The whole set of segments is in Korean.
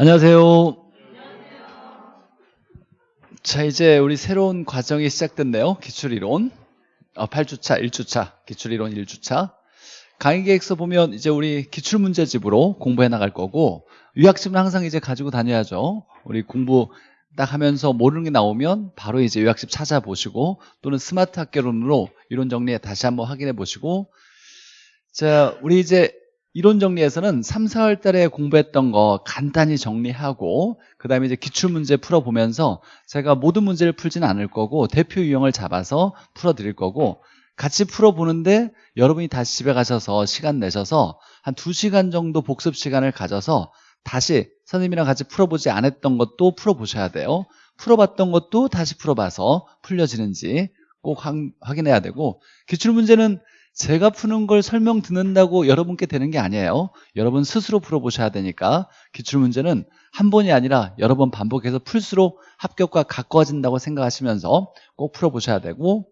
안녕하세요. 자, 이제 우리 새로운 과정이 시작됐네요. 기출이론. 어, 8주차, 1주차, 기출이론 1주차. 강의 계획서 보면 이제 우리 기출문제집으로 공부해 나갈 거고, 유학집은 항상 이제 가지고 다녀야죠. 우리 공부 딱 하면서 모르는 게 나오면 바로 이제 요약집 찾아보시고 또는 스마트 학교론으로 이론 정리 다시 한번 확인해 보시고 자 우리 이제 이론 정리에서는 3, 4월 달에 공부했던 거 간단히 정리하고 그 다음에 이제 기출문제 풀어보면서 제가 모든 문제를 풀지는 않을 거고 대표 유형을 잡아서 풀어드릴 거고 같이 풀어보는데 여러분이 다시 집에 가셔서 시간 내셔서 한 2시간 정도 복습 시간을 가져서 다시 선생님이랑 같이 풀어보지 않았던 것도 풀어보셔야 돼요. 풀어봤던 것도 다시 풀어봐서 풀려지는지 꼭 확인해야 되고 기출문제는 제가 푸는 걸 설명 듣는다고 여러분께 되는 게 아니에요. 여러분 스스로 풀어보셔야 되니까 기출문제는 한 번이 아니라 여러 번 반복해서 풀수록 합격과 가까워진다고 생각하시면서 꼭 풀어보셔야 되고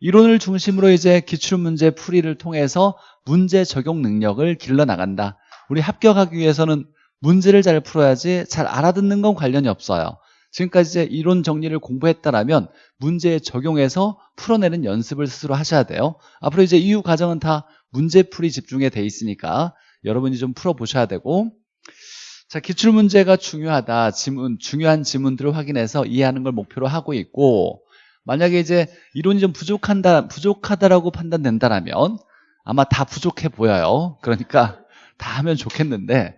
이론을 중심으로 이제 기출문제 풀이를 통해서 문제 적용 능력을 길러나간다. 우리 합격하기 위해서는 문제를 잘 풀어야지 잘 알아듣는 건 관련이 없어요. 지금까지 이론 정리를 공부했다라면 문제에 적용해서 풀어내는 연습을 스스로 하셔야 돼요. 앞으로 이제 이후 과정은 다 문제풀이 집중에 돼 있으니까 여러분이 좀 풀어보셔야 되고 자 기출문제가 중요하다 지문 중요한 지문들을 확인해서 이해하는 걸 목표로 하고 있고 만약에 이제 이론이 좀 부족한다 부족하다라고 판단된다라면 아마 다 부족해 보여요. 그러니까 다 하면 좋겠는데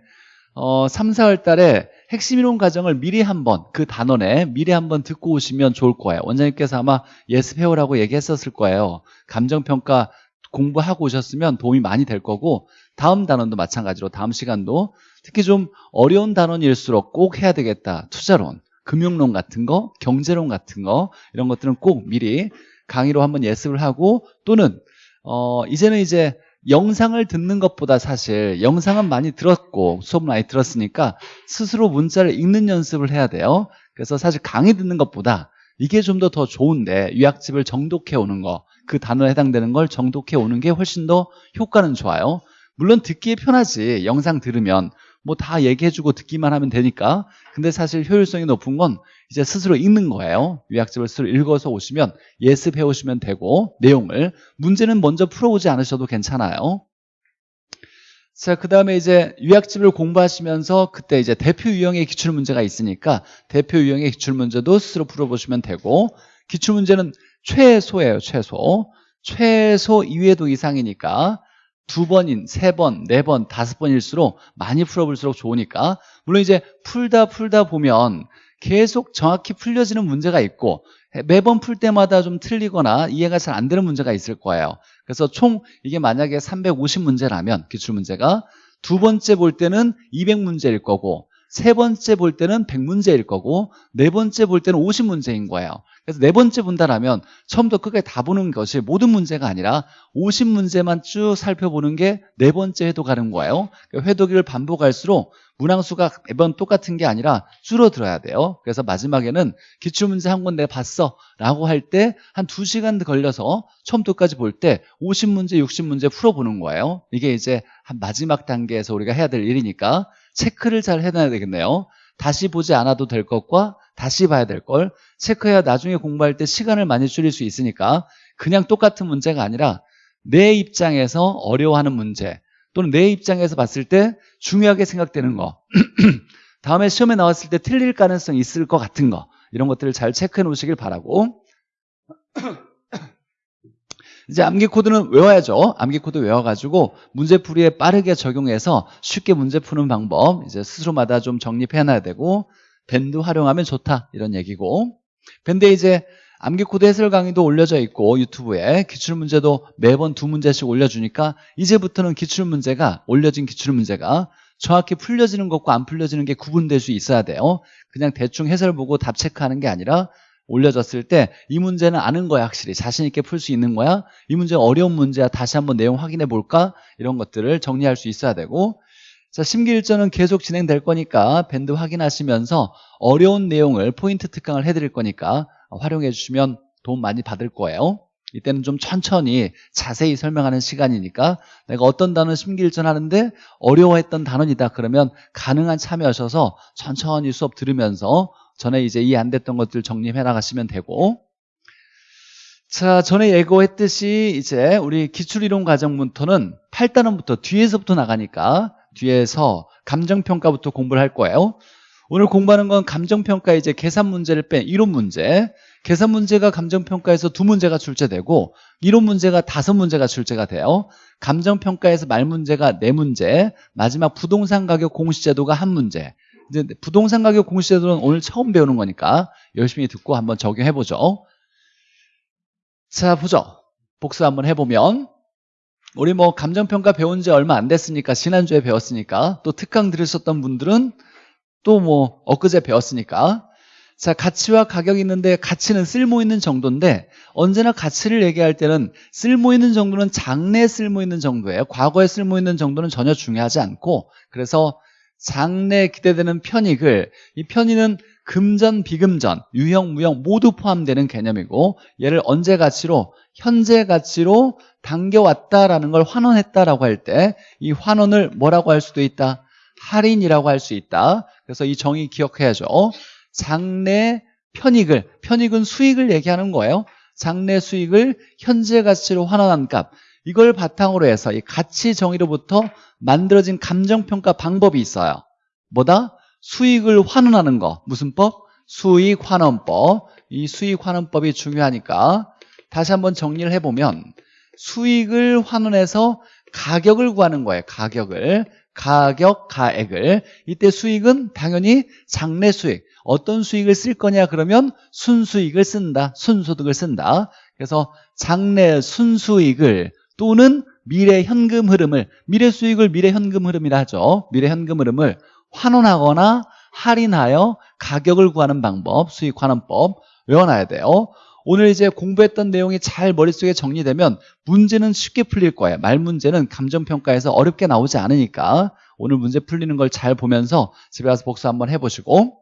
어, 3, 4월 달에 핵심 이론 과정을 미리 한번 그 단원에 미리 한번 듣고 오시면 좋을 거예요. 원장님께서 아마 예습해오라고 얘기했었을 거예요. 감정평가 공부하고 오셨으면 도움이 많이 될 거고 다음 단원도 마찬가지로 다음 시간도 특히 좀 어려운 단원일수록 꼭 해야 되겠다. 투자론, 금융론 같은 거, 경제론 같은 거 이런 것들은 꼭 미리 강의로 한번 예습을 하고 또는 어, 이제는 이제 영상을 듣는 것보다 사실 영상은 많이 들었고 수업 많이 들었으니까 스스로 문자를 읽는 연습을 해야 돼요. 그래서 사실 강의 듣는 것보다 이게 좀더더 좋은데 유학집을 정독해 오는 거 그 단어에 해당되는 걸 정독해 오는 게 훨씬 더 효과는 좋아요. 물론 듣기에 편하지. 영상 들으면 뭐 다 얘기해주고 듣기만 하면 되니까. 근데 사실 효율성이 높은 건 이제 스스로 읽는 거예요 요약집을 스스로 읽어서 오시면 예습해 오시면 되고 내용을 문제는 먼저 풀어오지 않으셔도 괜찮아요 자, 그 다음에 이제 요약집을 공부하시면서 그때 이제 대표 유형의 기출문제가 있으니까 대표 유형의 기출문제도 스스로 풀어보시면 되고 기출문제는 최소예요, 최소. 최소 2회도 이상이니까 두 번인, 세 번, 네 번, 다섯 번일수록 많이 풀어볼수록 좋으니까 물론 이제 풀다 풀다 보면 계속 정확히 풀려지는 문제가 있고 매번 풀 때마다 좀 틀리거나 이해가 잘 안 되는 문제가 있을 거예요. 그래서 총 이게 만약에 350문제라면 기출문제가 두 번째 볼 때는 200문제일 거고 세 번째 볼 때는 100문제일 거고 네 번째 볼 때는 50문제인 거예요. 그래서 네 번째 본다라면 처음부터 끝까지 다 보는 것이 모든 문제가 아니라 50문제만 쭉 살펴보는 게 네 번째 회도 가는 거예요. 그러니까 회도기를 반복할수록 문항수가 매번 똑같은 게 아니라 줄어들어야 돼요. 그래서 마지막에는 기출문제 한 권 내가 봤어 라고 할 때한 2시간 걸려서 처음부터까지 볼 때 50문제, 60문제 풀어보는 거예요. 이게 이제 한 마지막 단계에서 우리가 해야 될 일이니까 체크를 잘 해놔야 되겠네요. 다시 보지 않아도 될 것과 다시 봐야 될 걸. 체크해야 나중에 공부할 때 시간을 많이 줄일 수 있으니까 그냥 똑같은 문제가 아니라 내 입장에서 어려워하는 문제 또는 내 입장에서 봤을 때 중요하게 생각되는 거. 다음에 시험에 나왔을 때 틀릴 가능성이 있을 것 같은 거. 이런 것들을 잘 체크해 놓으시길 바라고 이제 암기 코드는 외워야죠. 암기 코드 외워가지고 문제풀이에 빠르게 적용해서 쉽게 문제 푸는 방법 이제 스스로마다 좀 정립해 놔야 되고 밴드 활용하면 좋다 이런 얘기고 밴드에 이제 암기 코드 해설 강의도 올려져 있고 유튜브에 기출 문제도 매번 두 문제씩 올려주니까 이제부터는 기출 문제가 올려진 기출 문제가 정확히 풀려지는 것과 안 풀려지는 게 구분될 수 있어야 돼요 그냥 대충 해설 보고 답 체크하는 게 아니라 올려졌을 때 이 문제는 아는 거야 확실히. 자신 있게 풀 수 있는 거야. 이 문제 어려운 문제야. 다시 한번 내용 확인해 볼까? 이런 것들을 정리할 수 있어야 되고. 자 심기일전은 계속 진행될 거니까 밴드 확인하시면서 어려운 내용을 포인트 특강을 해드릴 거니까 활용해 주시면 도움 많이 받을 거예요. 이때는 좀 천천히 자세히 설명하는 시간이니까 내가 어떤 단어 심기일전 하는데 어려워했던 단원이다 그러면 가능한 참여하셔서 천천히 수업 들으면서 전에 이제 이해 안 됐던 것들 정리해 나가시면 되고. 자 전에 예고했듯이 이제 우리 기출이론 과정부터는 8단원부터 뒤에서부터 나가니까 뒤에서 감정평가부터 공부를 할 거예요. 오늘 공부하는 건 감정평가 이제 계산 문제를 뺀 이론 문제. 계산 문제가 감정평가에서 두 문제가 출제되고 이론 문제가 다섯 문제가 출제가 돼요. 감정평가에서 말 문제가 네 문제 마지막 부동산 가격 공시제도가 한 문제 이제 부동산 가격 공시제도는 오늘 처음 배우는 거니까 열심히 듣고 한번 적용해보죠. 자 보죠. 복습 한번 해보면 우리 뭐 감정평가 배운 지 얼마 안 됐으니까 지난주에 배웠으니까 또 특강 들으셨던 분들은 또 뭐 엊그제 배웠으니까. 자 가치와 가격이 있는데 가치는 쓸모 있는 정도인데 언제나 가치를 얘기할 때는 쓸모 있는 정도는 장래에 쓸모 있는 정도예요. 과거에 쓸모 있는 정도는 전혀 중요하지 않고 그래서 장래에 기대되는 편익을 이 편익은 금전, 비금전, 유형, 무형 모두 포함되는 개념이고 얘를 언제 가치로 현재 가치로 당겨왔다라는 걸 환원했다라고 할 때 이 환원을 뭐라고 할 수도 있다? 할인이라고 할 수 있다. 그래서 이 정의 기억해야죠. 장래 편익을, 편익은 수익을 얘기하는 거예요. 장래 수익을 현재 가치로 환원한 값. 이걸 바탕으로 해서 이 가치 정의로부터 만들어진 감정평가 방법이 있어요. 뭐다? 수익을 환원하는 거. 무슨 법? 수익환원법. 이 수익환원법이 중요하니까 다시 한번 정리를 해보면 수익을 환원해서 가격을 구하는 거예요. 가격을. 가격, 가액을. 이때 수익은 당연히 장래 수익. 어떤 수익을 쓸 거냐 그러면 순수익을 쓴다. 순소득을 쓴다. 그래서 장래 순수익을 또는 미래 현금 흐름을 미래 수익을 미래 현금 흐름이라 하죠. 미래 현금 흐름을 환원하거나 할인하여 가격을 구하는 방법, 수익 환원법 외워놔야 돼요. 오늘 이제 공부했던 내용이 잘 머릿속에 정리되면 문제는 쉽게 풀릴 거예요. 말 문제는 감정평가에서 어렵게 나오지 않으니까 오늘 문제 풀리는 걸 잘 보면서 집에 가서 복수 한번 해보시고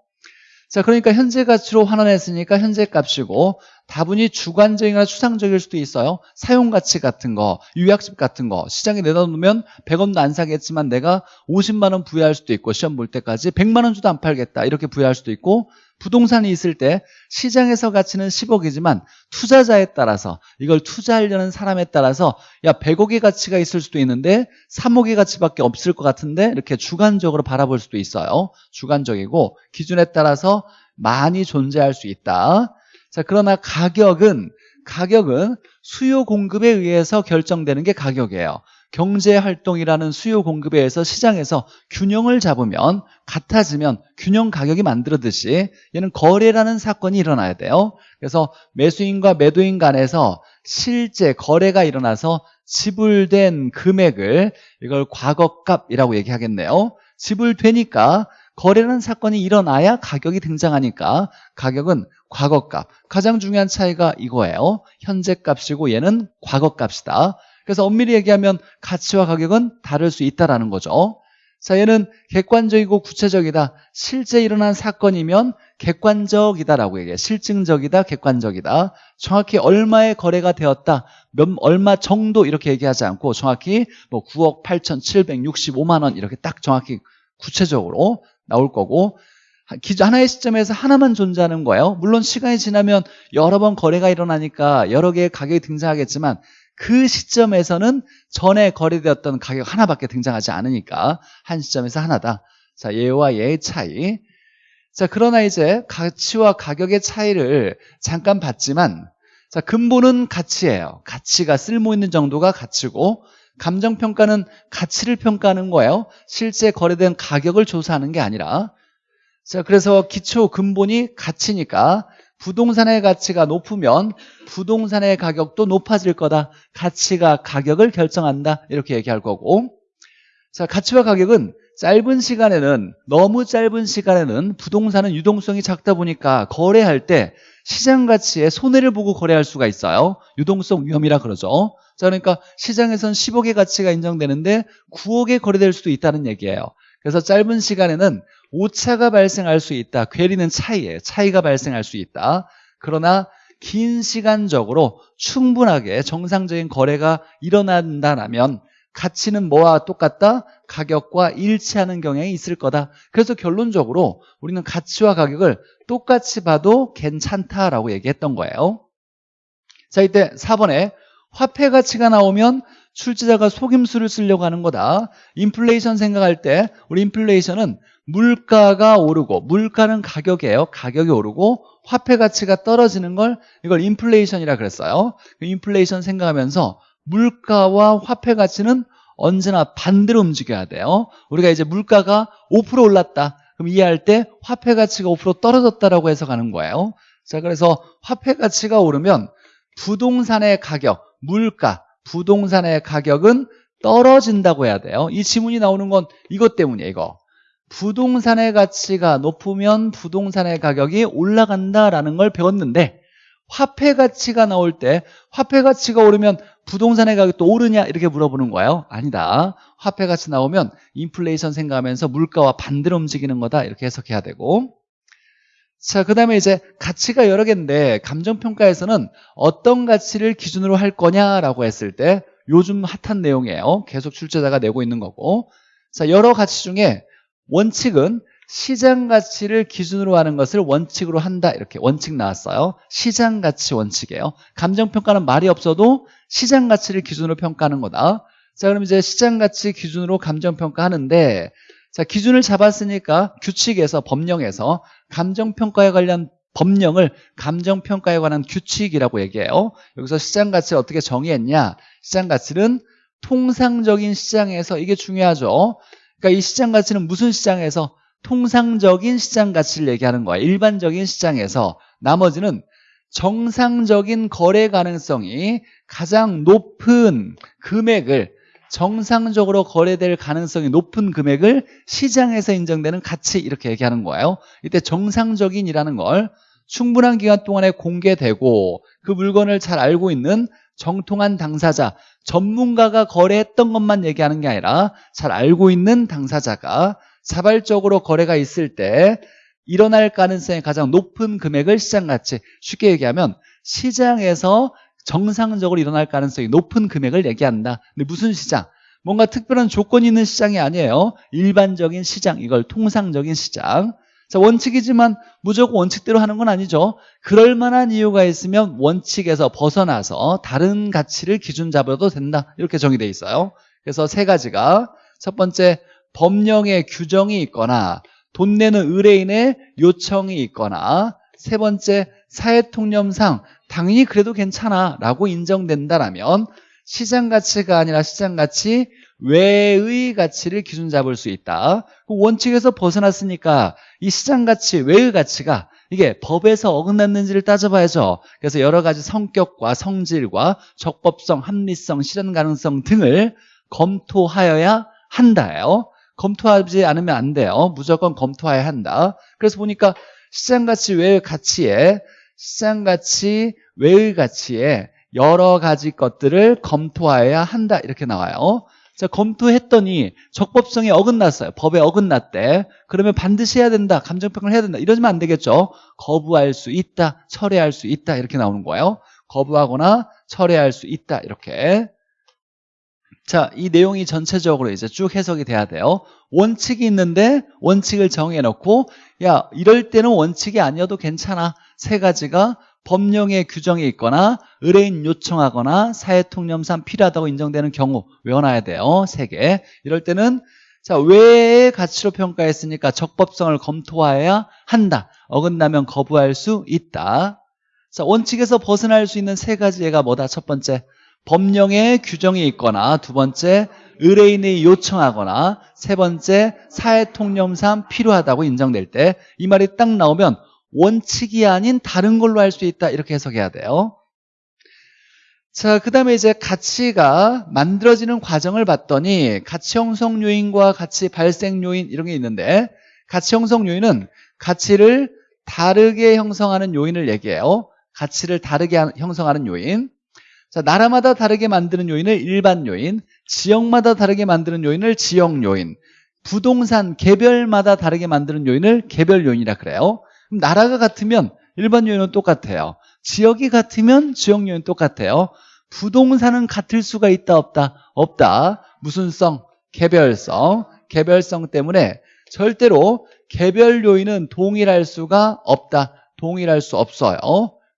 자 그러니까 현재 가치로 환원했으니까 현재 값이고 다분히 주관적이나 추상적일 수도 있어요. 사용 가치 같은 거 유약집 같은 거. 시장에 내다 놓으면 100원도 안 사겠지만 내가 50만 원 부여할 수도 있고 시험 볼 때까지 100만 원 주도 안 팔겠다. 이렇게 부여할 수도 있고 부동산이 있을 때 시장에서 가치는 10억이지만 투자자에 따라서 이걸 투자하려는 사람에 따라서 야 100억의 가치가 있을 수도 있는데 3억의 가치밖에 없을 것 같은데 이렇게 주관적으로 바라볼 수도 있어요. 주관적이고 기준에 따라서 많이 존재할 수 있다. 자 그러나 가격은 가격은 수요 공급에 의해서 결정되는 게 가격이에요 경제활동이라는 수요 공급에 의해서 시장에서 균형을 잡으면 같아지면 균형 가격이 만들어듯이 얘는 거래라는 사건이 일어나야 돼요. 그래서 매수인과 매도인 간에서 실제 거래가 일어나서 지불된 금액을 이걸 과거값이라고 얘기하겠네요. 지불되니까 거래라는 사건이 일어나야 가격이 등장하니까 가격은 과거값. 가장 중요한 차이가 이거예요. 현재 값이고 얘는 과거값이다 그래서 엄밀히 얘기하면 가치와 가격은 다를 수 있다는 거죠. 자 얘는 객관적이고 구체적이다. 실제 일어난 사건이면 객관적이다라고 얘기해. 실증적이다 객관적이다. 정확히 얼마의 거래가 되었다. 몇 얼마 정도 이렇게 얘기하지 않고 정확히 뭐 9억 8,765만 원 이렇게 딱 정확히 구체적으로 나올 거고 하나의 시점에서 하나만 존재하는 거예요. 물론 시간이 지나면 여러 번 거래가 일어나니까 여러 개의 가격이 등장하겠지만 그 시점에서는 전에 거래되었던 가격 하나밖에 등장하지 않으니까 한 시점에서 하나다. 자 얘와 얘의 차이. 자 그러나 이제 가치와 가격의 차이를 잠깐 봤지만 자 근본은 가치예요. 가치가 쓸모 있는 정도가 가치고 감정평가는 가치를 평가하는 거예요. 실제 거래된 가격을 조사하는 게 아니라. 자 그래서 기초 근본이 가치니까 부동산의 가치가 높으면 부동산의 가격도 높아질 거다. 가치가 가격을 결정한다. 이렇게 얘기할 거고. 자 가치와 가격은 짧은 시간에는 너무 짧은 시간에는 부동산은 유동성이 작다 보니까 거래할 때 시장 가치에 손해를 보고 거래할 수가 있어요. 유동성 위험이라 그러죠. 자 그러니까 시장에선 10억의 가치가 인정되는데 9억에 거래될 수도 있다는 얘기예요 그래서 짧은 시간에는 오차가 발생할 수 있다 괴리는 차이에 차이가 발생할 수 있다 그러나 긴 시간적으로 충분하게 정상적인 거래가 일어난다라면 가치는 뭐와 똑같다? 가격과 일치하는 경향이 있을 거다. 그래서 결론적으로 우리는 가치와 가격을 똑같이 봐도 괜찮다라고 얘기했던 거예요. 자, 이때 4번에 화폐 가치가 나오면 출제자가 속임수를 쓰려고 하는 거다. 인플레이션 생각할 때 우리 인플레이션은 물가가 오르고 물가는 가격이에요. 가격이 오르고 화폐 가치가 떨어지는 걸 이걸 인플레이션이라 그랬어요. 그 인플레이션 생각하면서 물가와 화폐 가치는 언제나 반대로 움직여야 돼요. 우리가 이제 물가가 5% 올랐다. 그럼 이해할 때 화폐 가치가 5% 떨어졌다라고 해석하는 거예요. 자, 그래서 화폐 가치가 오르면 부동산의 가격, 물가, 부동산의 가격은 떨어진다고 해야 돼요. 이 지문이 나오는 건 이것 때문이에요, 이거. 부동산의 가치가 높으면 부동산의 가격이 올라간다라는 걸 배웠는데 화폐 가치가 나올 때 화폐 가치가 오르면 부동산의 가격도 오르냐 이렇게 물어보는 거예요 아니다 화폐 가치 나오면 인플레이션 생각하면서 물가와 반대로 움직이는 거다 이렇게 해석해야 되고 자, 그 다음에 이제 가치가 여러 개인데 감정평가에서는 어떤 가치를 기준으로 할 거냐라고 했을 때 요즘 핫한 내용이에요. 계속 출제자가 내고 있는 거고. 자, 여러 가치 중에 원칙은 시장 가치를 기준으로 하는 것을 원칙으로 한다. 이렇게 원칙 나왔어요. 시장 가치 원칙이에요. 감정평가는 말이 없어도 시장 가치를 기준으로 평가하는 거다. 자, 그럼 이제 시장 가치 기준으로 감정평가 하는데 자, 기준을 잡았으니까 규칙에서 법령에서 감정평가에 관련 법령을 감정평가에 관한 규칙이라고 얘기해요. 여기서 시장가치를 어떻게 정의했냐? 시장가치는 통상적인 시장에서 이게 중요하죠. 그러니까 이 시장가치는 무슨 시장에서 통상적인 시장가치를 얘기하는 거야. 일반적인 시장에서 나머지는 정상적인 거래 가능성이 가장 높은 금액을 정상적으로 거래될 가능성이 높은 금액을 시장에서 인정되는 가치 이렇게 얘기하는 거예요. 이때 정상적인이라는 걸 충분한 기간 동안에 공개되고 그 물건을 잘 알고 있는 정통한 당사자 전문가가 거래했던 것만 얘기하는 게 아니라 잘 알고 있는 당사자가 자발적으로 거래가 있을 때 일어날 가능성이 가장 높은 금액을 시장가치 쉽게 얘기하면 시장에서 정상적으로 일어날 가능성이 높은 금액을 얘기한다. 근데 무슨 시장? 뭔가 특별한 조건이 있는 시장이 아니에요. 일반적인 시장, 이걸 통상적인 시장. 자, 원칙이지만 무조건 원칙대로 하는 건 아니죠. 그럴 만한 이유가 있으면 원칙에서 벗어나서 다른 가치를 기준 잡아도 된다. 이렇게 정의되어 있어요. 그래서 세 가지가 첫 번째, 법령의 규정이 있거나 돈 내는 의뢰인의 요청이 있거나 세 번째, 사회통념상 당연히 그래도 괜찮아 라고 인정된다라면 시장 가치가 아니라 시장 가치 외의 가치를 기준 잡을 수 있다. 그 원칙에서 벗어났으니까 이 시장 가치 외의 가치가 이게 법에서 어긋났는지를 따져봐야죠. 그래서 여러 가지 성격과 성질과 적법성, 합리성, 실현 가능성 등을 검토하여야 한다요. 검토하지 않으면 안 돼요. 무조건 검토해야 한다. 그래서 보니까 시장 가치 외의 가치에 시장 가치 외의 가치에 여러 가지 것들을 검토해야 한다. 이렇게 나와요. 자, 검토했더니 적법성이 어긋났어요. 법에 어긋났대. 그러면 반드시 해야 된다. 감정평가를 해야 된다. 이러면 안 되겠죠. 거부할 수 있다. 철회할 수 있다. 이렇게 나오는 거예요. 거부하거나 철회할 수 있다. 이렇게. 자, 이 내용이 전체적으로 이제 쭉 해석이 돼야 돼요. 원칙이 있는데 원칙을 정해놓고 야 이럴 때는 원칙이 아니어도 괜찮아. 세 가지가 법령의 규정이 있거나 의뢰인 요청하거나 사회통념상 필요하다고 인정되는 경우 외워놔야 돼요. 세 개. 이럴 때는 자 외의 가치로 평가했으니까 적법성을 검토해야 한다. 어긋나면 거부할 수 있다. 자 원칙에서 벗어날 수 있는 세 가지 예가 뭐다? 첫 번째 법령의 규정이 있거나 두 번째 의뢰인이 요청하거나 세 번째 사회통념상 필요하다고 인정될 때 이 말이 딱 나오면 원칙이 아닌 다른 걸로 할 수 있다. 이렇게 해석해야 돼요. 자, 그 다음에 이제 가치가 만들어지는 과정을 봤더니 가치 형성 요인과 가치 발생 요인 이런 게 있는데 가치 형성 요인은 가치를 다르게 형성하는 요인을 얘기해요. 가치를 다르게 형성하는 요인. 자, 나라마다 다르게 만드는 요인을 일반 요인 지역마다 다르게 만드는 요인을 지역 요인 부동산 개별마다 다르게 만드는 요인을 개별 요인이라 그래요 그럼 나라가 같으면 일반 요인은 똑같아요 지역이 같으면 지역 요인 똑같아요. 부동산은 같을 수가 있다 없다? 없다. 무슨 성? 개별성. 개별성 때문에 절대로 개별 요인은 동일할 수가 없다. 동일할 수 없어요.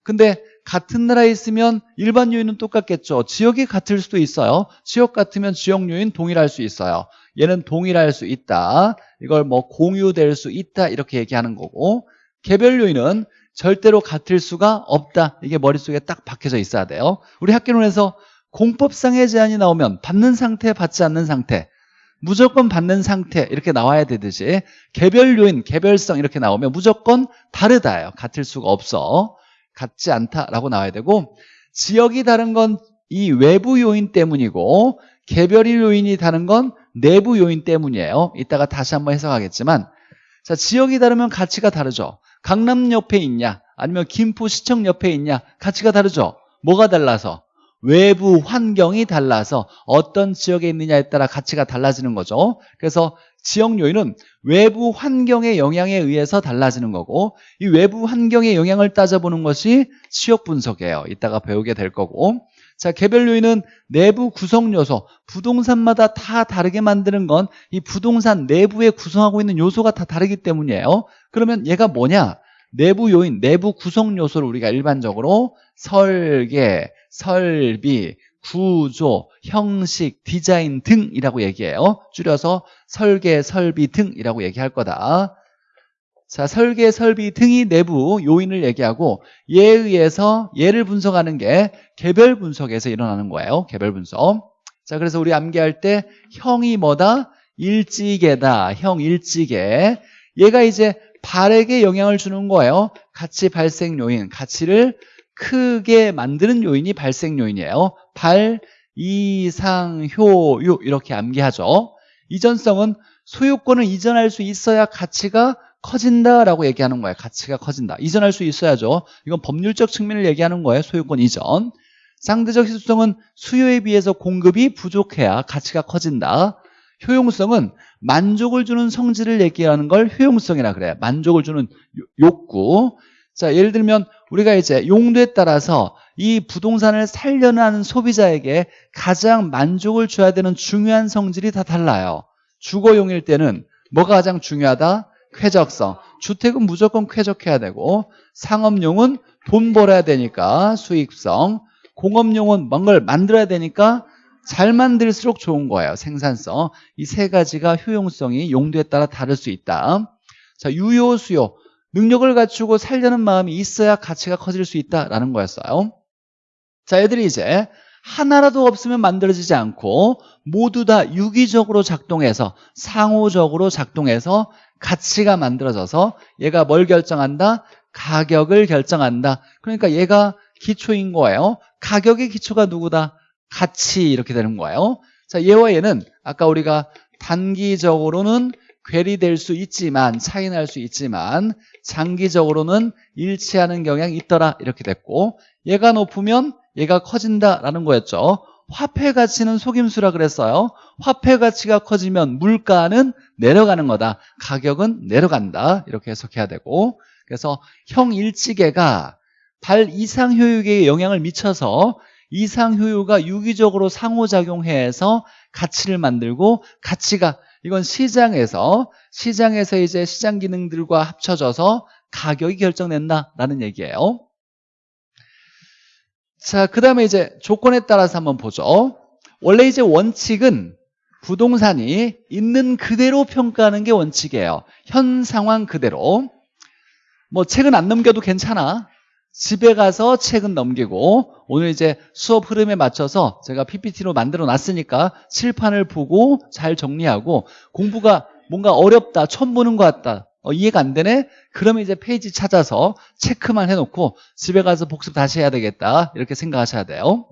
근데 같은 나라에 있으면 일반 요인은 똑같겠죠. 지역이 같을 수도 있어요. 지역 같으면 지역 요인 동일할 수 있어요. 얘는 동일할 수 있다. 이걸 뭐 공유될 수 있다. 이렇게 얘기하는 거고 개별 요인은 절대로 같을 수가 없다. 이게 머릿속에 딱 박혀져 있어야 돼요. 우리 학교론에서 공법상의 제한이 나오면 받는 상태, 받지 않는 상태 무조건 받는 상태 이렇게 나와야 되듯이 개별 요인, 개별성 이렇게 나오면 무조건 다르다예요. 같을 수가 없어. 같지 않다라고 나와야 되고 지역이 다른 건 이 외부 요인 때문이고 개별 요인이 다른 건 내부 요인 때문이에요. 이따가 다시 한번 해석하겠지만 자 지역이 다르면 가치가 다르죠. 강남 옆에 있냐 아니면 김포시청 옆에 있냐 가치가 다르죠. 뭐가 달라서 외부 환경이 달라서 어떤 지역에 있느냐에 따라 가치가 달라지는 거죠. 그래서 지역 요인은 외부 환경의 영향에 의해서 달라지는 거고 이 외부 환경의 영향을 따져보는 것이 지역 분석이에요. 이따가 배우게 될 거고 자 개별 요인은 내부 구성 요소 부동산마다 다 다르게 만드는 건 이 부동산 내부에 구성하고 있는 요소가 다 다르기 때문이에요. 그러면 얘가 뭐냐? 내부 요인, 내부 구성 요소를 우리가 일반적으로 설계, 설비, 구조, 형식, 디자인 등이라고 얘기해요. 줄여서 설계, 설비 등이라고 얘기할 거다. 자, 설계, 설비 등이 내부 요인을 얘기하고 얘에 의해서 얘를 분석하는 게 개별 분석에서 일어나는 거예요. 개별 분석. 자, 그래서 우리 암기할 때 형이 뭐다? 일지계다. 형 일지계. 얘가 이제 발에게 영향을 주는 거예요. 가치 발생 요인, 가치를 크게 만드는 요인이 발생 요인이에요. 발, 이상, 효, 유 이렇게 암기하죠. 이전성은 소유권을 이전할 수 있어야 가치가 커진다라고 얘기하는 거예요. 가치가 커진다. 이전할 수 있어야죠. 이건 법률적 측면을 얘기하는 거예요. 소유권 이전. 상대적 희소성은 수요에 비해서 공급이 부족해야 가치가 커진다. 효용성은 만족을 주는 성질을 얘기하는 걸 효용성이라 그래요. 만족을 주는 욕구. 자, 예를 들면 우리가 이제 용도에 따라서 이 부동산을 살려는 하는 소비자에게 가장 만족을 줘야 되는 중요한 성질이 다 달라요. 주거용일 때는 뭐가 가장 중요하다? 쾌적성. 주택은 무조건 쾌적해야 되고 상업용은 돈 벌어야 되니까 수익성. 공업용은 뭔가를 만들어야 되니까 잘 만들수록 좋은 거예요. 생산성. 이 세 가지가 효용성이 용도에 따라 다를 수 있다. 자, 유효, 수요. 능력을 갖추고 살려는 마음이 있어야 가치가 커질 수 있다라는 거였어요. 자, 애들이 이제 하나라도 없으면 만들어지지 않고 모두 다 유기적으로 작동해서 상호적으로 작동해서 가치가 만들어져서 얘가 뭘 결정한다? 가격을 결정한다. 그러니까 얘가 기초인 거예요. 가격의 기초가 누구다? 가치 이렇게 되는 거예요. 자, 얘와 얘는 아까 우리가 단기적으로는 괴리될 수 있지만 차이 날 수 있지만 장기적으로는 일치하는 경향이 있더라 이렇게 됐고 얘가 높으면 얘가 커진다라는 거였죠. 화폐 가치는 속임수라 그랬어요. 화폐 가치가 커지면 물가는 내려가는 거다. 가격은 내려간다. 이렇게 해석해야 되고 그래서 형일치계가 발 이상 효율에 영향을 미쳐서 이상 효율가 유기적으로 상호작용해서 가치를 만들고 가치가 이건 시장에서 시장에서 이제 시장 기능들과 합쳐져서 가격이 결정된다라는 얘기예요. 자, 그 다음에 이제 조건에 따라서 한번 보죠. 원래 이제 원칙은 부동산이 있는 그대로 평가하는 게 원칙이에요. 현 상황 그대로. 뭐 책은 안 넘겨도 괜찮아. 집에 가서 책은 넘기고 오늘 이제 수업 흐름에 맞춰서 제가 PPT로 만들어 놨으니까 칠판을 보고 잘 정리하고 공부가 뭔가 어렵다 처음 보는 것 같다 어, 이해가 안 되네? 그러면 이제 페이지 찾아서 체크만 해놓고 집에 가서 복습 다시 해야 되겠다. 이렇게 생각하셔야 돼요.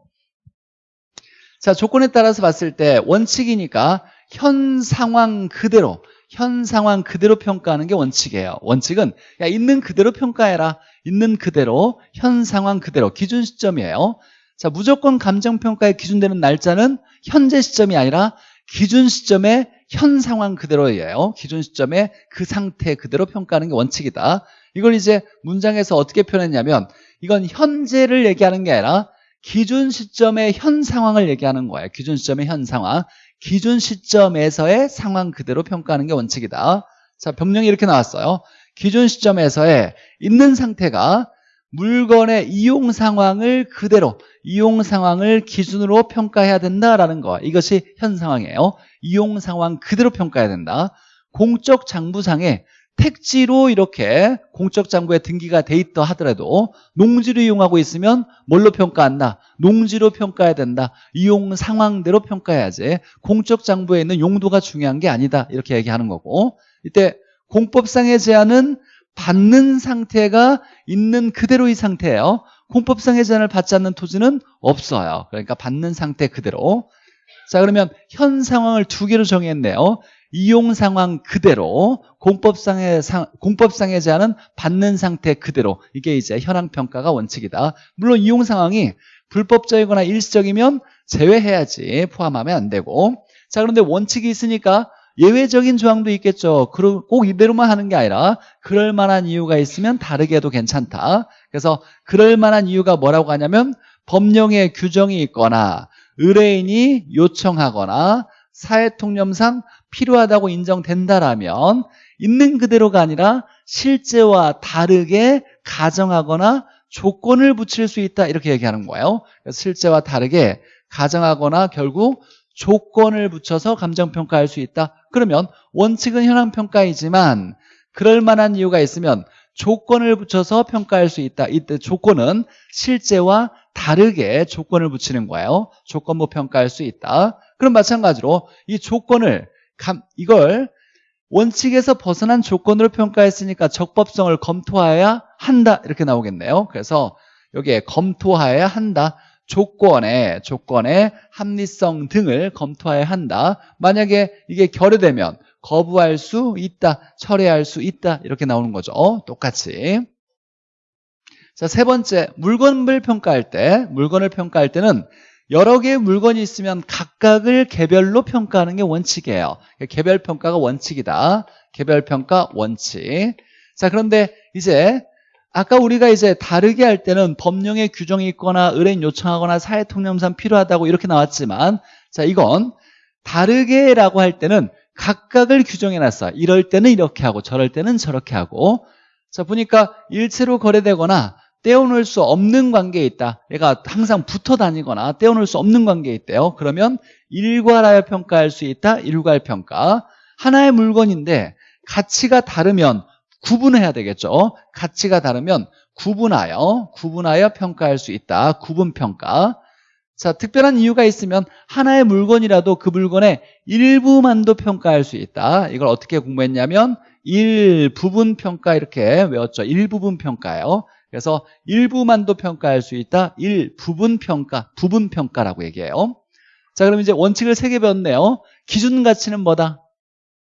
자 조건에 따라서 봤을 때 원칙이니까 현 상황 그대로 현 상황 그대로 평가하는 게 원칙이에요. 원칙은 야 있는 그대로 평가해라. 있는 그대로 현 상황 그대로. 기준 시점이에요. 자 무조건 감정평가에 기준되는 날짜는 현재 시점이 아니라 기준 시점의 현 상황 그대로예요 기준 시점의 그 상태 그대로 평가하는 게 원칙이다 이걸 이제 문장에서 어떻게 표현했냐면 이건 현재를 얘기하는 게 아니라 기준 시점의 현 상황을 얘기하는 거예요. 기준 시점의 현 상황. 기준 시점에서의 상황 그대로 평가하는 게 원칙이다. 자, 병령이 이렇게 나왔어요. 기준 시점에서의 있는 상태가 물건의 이용 상황을 그대로 이용 상황을 기준으로 평가해야 된다라는 거. 이것이 현 상황이에요. 이용 상황 그대로 평가해야 된다. 공적 장부상에 택지로 이렇게 공적 장부에 등기가 돼 있다 하더라도 농지를 이용하고 있으면 뭘로 평가한다? 농지로 평가해야 된다. 이용 상황대로 평가해야지. 공적 장부에 있는 용도가 중요한 게 아니다. 이렇게 얘기하는 거고. 이때 공법상의 제한은 받는 상태가 있는 그대로의 상태예요. 공법상의 제한을 받지 않는 토지는 없어요. 그러니까 받는 상태 그대로. 자 그러면 현 상황을 두 개로 정했네요. 이용 상황 그대로 공법상의 상, 공법상의 제한은 받는 상태 그대로 이게 이제 현황 평가가 원칙이다. 물론 이용 상황이 불법적이거나 일시적이면 제외해야지 포함하면 안 되고 자 그런데 원칙이 있으니까 예외적인 조항도 있겠죠. 꼭 이대로만 하는 게 아니라 그럴 만한 이유가 있으면 다르게 해도 괜찮다. 그래서 그럴 만한 이유가 뭐라고 하냐면 법령에 규정이 있거나 의뢰인이 요청하거나 사회통념상 필요하다고 인정된다라면 있는 그대로가 아니라 실제와 다르게 가정하거나 조건을 붙일 수 있다 이렇게 얘기하는 거예요. 실제와 다르게 가정하거나 결국 조건을 붙여서 감정평가할 수 있다. 그러면 원칙은 현황평가이지만 그럴 만한 이유가 있으면 조건을 붙여서 평가할 수 있다. 이때 조건은 실제와 다르게 조건을 붙이는 거예요. 조건부 평가할 수 있다. 그럼 마찬가지로 이 조건을 이걸 원칙에서 벗어난 조건으로 평가했으니까 적법성을 검토해야 한다 이렇게 나오겠네요. 그래서 여기에 검토해야 한다. 조건에 조건의 합리성 등을 검토해야 한다. 만약에 이게 결여되면 거부할 수 있다, 철회할 수 있다 이렇게 나오는 거죠. 똑같이. 자, 세 번째 물건을 평가할 때 물건을 평가할 때는 여러 개의 물건이 있으면 각각을 개별로 평가하는 게 원칙이에요. 개별 평가가 원칙이다. 개별 평가 원칙. 자, 그런데 이제 아까 우리가 이제 다르게 할 때는 법령에 규정이 있거나 의뢰인 요청하거나 사회 통념상 필요하다고 이렇게 나왔지만 자 이건 다르게라고 할 때는 각각을 규정해 놨어 이럴 때는 이렇게 하고 저럴 때는 저렇게 하고 자 보니까 일체로 거래되거나 떼어놓을 수 없는 관계에 있다 얘가 항상 붙어 다니거나 떼어놓을 수 없는 관계에 있대요 그러면 일괄하여 평가할 수 있다 일괄 평가 하나의 물건인데 가치가 다르면 구분해야 되겠죠. 가치가 다르면 구분하여 구분하여 평가할 수 있다. 구분평가. 자, 특별한 이유가 있으면 하나의 물건이라도 그 물건의 일부만도 평가할 수 있다. 이걸 어떻게 공부했냐면 일부분 평가 이렇게 외웠죠. 일부분 평가요. 그래서 일부만도 평가할 수 있다. 일부분 평가, 부분 평가라고 얘기해요. 자, 그럼 이제 원칙을 세 개 배웠네요. 기준 가치는 뭐다?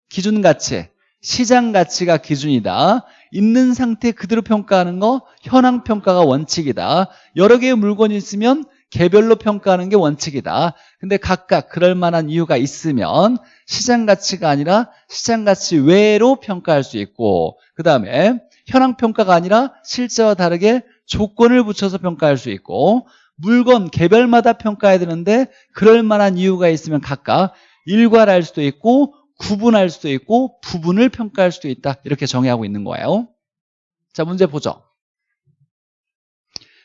기준 가치. 시장 가치가 기준이다. 있는 상태 그대로 평가하는 거 현황 평가가 원칙이다. 여러 개의 물건이 있으면 개별로 평가하는 게 원칙이다. 근데 각각 그럴 만한 이유가 있으면 시장 가치가 아니라 시장 가치 외로 평가할 수 있고 그 다음에 현황 평가가 아니라 실제와 다르게 조건을 붙여서 평가할 수 있고 물건 개별마다 평가해야 되는데 그럴 만한 이유가 있으면 각각 일괄할 수도 있고 구분할 수도 있고 부분을 평가할 수도 있다. 이렇게 정의하고 있는 거예요. 자 문제 보죠.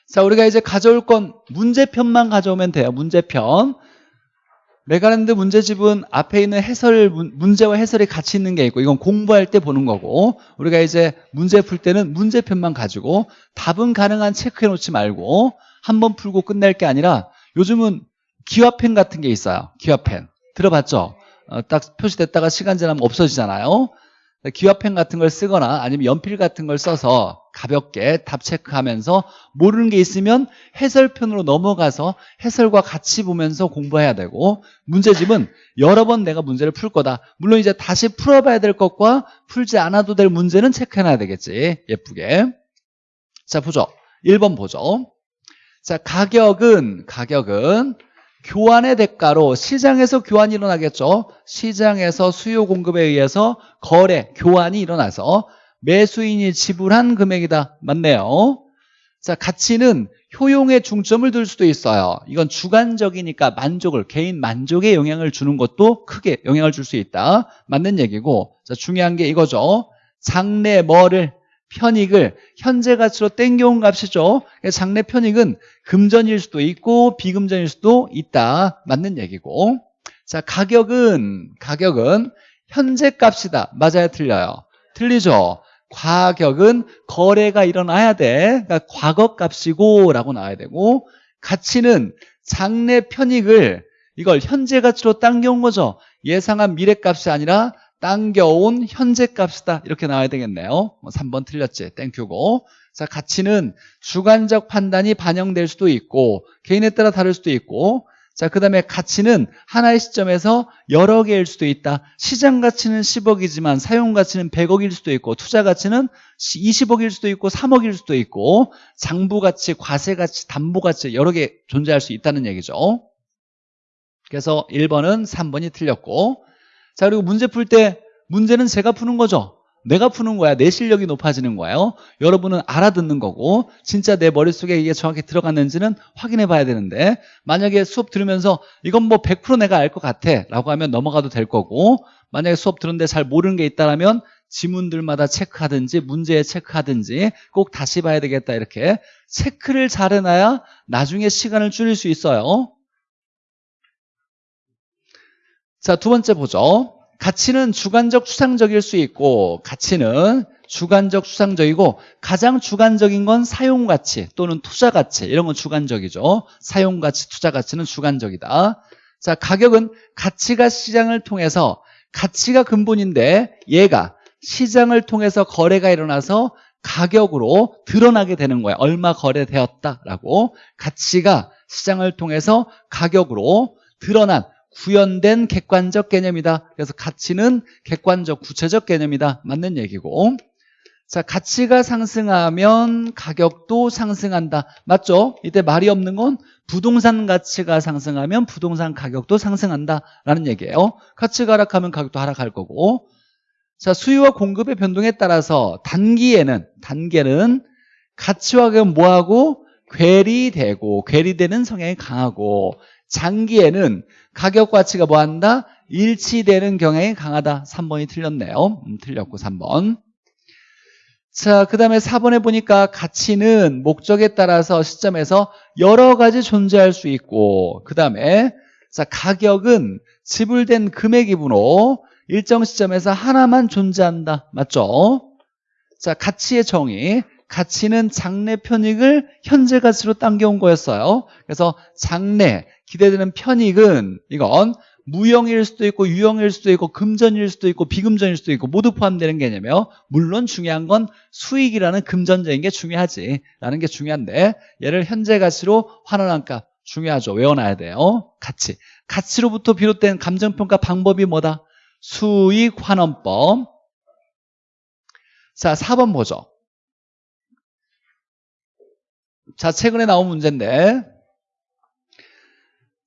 자 우리가 이제 가져올 건 문제편만 가져오면 돼요. 문제편 레가랜드 문제집은 앞에 있는 해설 문제와 해설이 같이 있는 게 있고 이건 공부할 때 보는 거고 우리가 이제 문제 풀 때는 문제편만 가지고 답은 가능한 체크해 놓지 말고 한 번 풀고 끝낼 게 아니라 요즘은 기화펜 같은 게 있어요 기화펜 들어봤죠? 어, 딱 표시됐다가 시간 지나면 없어지잖아요. 기화펜 같은 걸 쓰거나 아니면 연필 같은 걸 써서 가볍게 답 체크하면서 모르는 게 있으면 해설편으로 넘어가서 해설과 같이 보면서 공부해야 되고 문제집은 여러 번 내가 문제를 풀 거다. 물론 이제 다시 풀어봐야 될 것과 풀지 않아도 될 문제는 체크해놔야 되겠지. 예쁘게. 자 보죠. 1번 보죠. 자 가격은 가격은 교환의 대가로 시장에서 교환이 일어나겠죠. 시장에서 수요 공급에 의해서 거래, 교환이 일어나서 매수인이 지불한 금액이다. 맞네요. 자, 가치는 효용에 중점을 둘 수도 있어요. 이건 주관적이니까 만족을, 개인 만족에 영향을 주는 것도 크게 영향을 줄 수 있다. 맞는 얘기고. 자, 중요한 게 이거죠. 장래 뭐를, 편익을 현재 가치로 땡겨온 값이죠. 장래 편익은 금전일 수도 있고 비금전일 수도 있다. 맞는 얘기고. 자, 가격은, 가격은 현재 값이다. 맞아요? 틀려요? 틀리죠? 가격은 거래가 일어나야 돼. 그러니까 과거 값이고 라고 나와야 되고 가치는 장래 편익을 이걸 현재 가치로 당겨온 거죠. 예상한 미래 값이 아니라 당겨온 현재 값이다. 이렇게 나와야 되겠네요. 3번 뭐 틀렸지. 땡큐고. 자, 가치는 주관적 판단이 반영될 수도 있고 개인에 따라 다를 수도 있고 자, 그 다음에 가치는 하나의 시점에서 여러 개일 수도 있다. 시장 가치는 10억이지만 사용 가치는 100억일 수도 있고 투자 가치는 20억일 수도 있고 3억일 수도 있고 장부 가치, 과세 가치, 담보 가치 여러 개 존재할 수 있다는 얘기죠. 그래서 1번은 3번이 틀렸고 자, 그리고 문제 풀 때 문제는 제가 푸는 거죠. 내가 푸는 거야. 내 실력이 높아지는 거예요. 여러분은 알아듣는 거고 진짜 내 머릿속에 이게 정확히 들어갔는지는 확인해 봐야 되는데 만약에 수업 들으면서 이건 뭐 100% 내가 알 것 같아 라고 하면 넘어가도 될 거고 만약에 수업 들었는데 잘 모르는 게 있다면 지문들마다 체크하든지 문제에 체크하든지 꼭 다시 봐야 되겠다 이렇게 체크를 잘 해놔야 나중에 시간을 줄일 수 있어요. 자, 두 번째 보죠. 가치는 주관적 추상적일 수 있고 가치는 주관적 추상적이고 가장 주관적인 건 사용가치 또는 투자가치. 이런 건 주관적이죠. 사용가치 투자가치는 주관적이다. 자 가격은 가치가 시장을 통해서 가치가 근본인데 얘가 시장을 통해서 거래가 일어나서 가격으로 드러나게 되는 거야. 얼마 거래되었다라고. 가치가 시장을 통해서 가격으로 드러난 구현된 객관적 개념이다. 그래서 가치는 객관적 구체적 개념이다. 맞는 얘기고 자 가치가 상승하면 가격도 상승한다. 맞죠? 이때 말이 없는 건 부동산 가치가 상승하면 부동산 가격도 상승한다 라는 얘기예요. 가치가 하락하면 가격도 하락할 거고 자 수요와 공급의 변동에 따라서 단기에는 단계는 가치와 가격은 뭐하고 괴리되고 괴리되는 성향이 강하고 장기에는 가격 가치가 뭐 한다? 일치되는 경향이 강하다. 3번이 틀렸네요. 음, 틀렸고 3번. 자, 그 다음에 4번에 보니까 가치는 목적에 따라서 시점에서 여러 가지 존재할 수 있고 그 다음에 자 가격은 지불된 금액이므로 일정 시점에서 하나만 존재한다. 맞죠? 자 가치의 정의 가치는 장래 편익을 현재 가치로 당겨온 거였어요. 그래서 장래 기대되는 편익은 이건 무형일 수도 있고 유형일 수도 있고 금전일 수도 있고 비금전일 수도 있고 모두 포함되는 개념이에요. 물론 중요한 건 수익이라는 금전적인 게 중요하지 라는 게 중요한데 얘를 현재 가치로 환원한 값 중요하죠. 외워놔야 돼요. 가치. 가치로부터 비롯된 감정평가 방법이 뭐다? 수익 환원법. 자 4번 보죠 자 최근에 나온 문제인데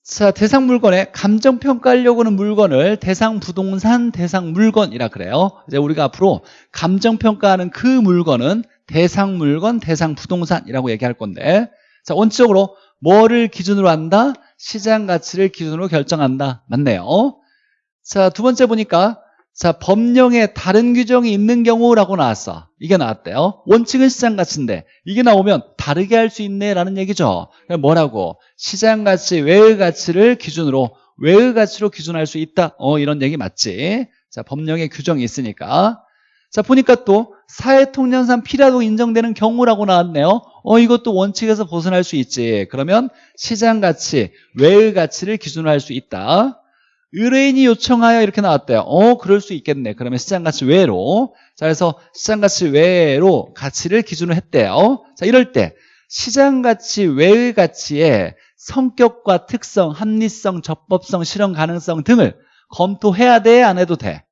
자, 대상 물건에 감정 평가하려고 하는 물건을 대상 부동산, 대상 물건이라 그래요. 이제 우리가 앞으로 감정 평가하는 그 물건은 대상 물건, 대상 부동산이라고 얘기할 건데 자, 원칙적으로 뭐를 기준으로 한다? 시장 가치를 기준으로 결정한다. 맞네요. 자, 두 번째 보니까 자, 법령에 다른 규정이 있는 경우라고 나왔어. 이게 나왔대요. 원칙은 시장 가치인데 이게 나오면 다르게 할 수 있네라는 얘기죠. 뭐라고? 시장 가치, 외의 가치를 기준으로 외의 가치로 기준할 수 있다. 어, 이런 얘기 맞지? 자, 법령에 규정이 있으니까. 자, 보니까 또 사회통념상 필요하고 인정되는 경우라고 나왔네요. 어, 이것도 원칙에서 벗어날 수 있지. 그러면 시장 가치, 외의 가치를 기준으로 할 수 있다. 의뢰인이 요청하여 이렇게 나왔대요. 어, 그럴 수 있겠네. 그러면 시장가치 외로. 자, 그래서 시장가치 외로 가치를 기준으로 했대요. 자, 이럴 때 시장가치 외의 가치의 성격과 특성, 합리성, 적법성, 실현 가능성 등을 검토해야 돼? 안 해도 돼?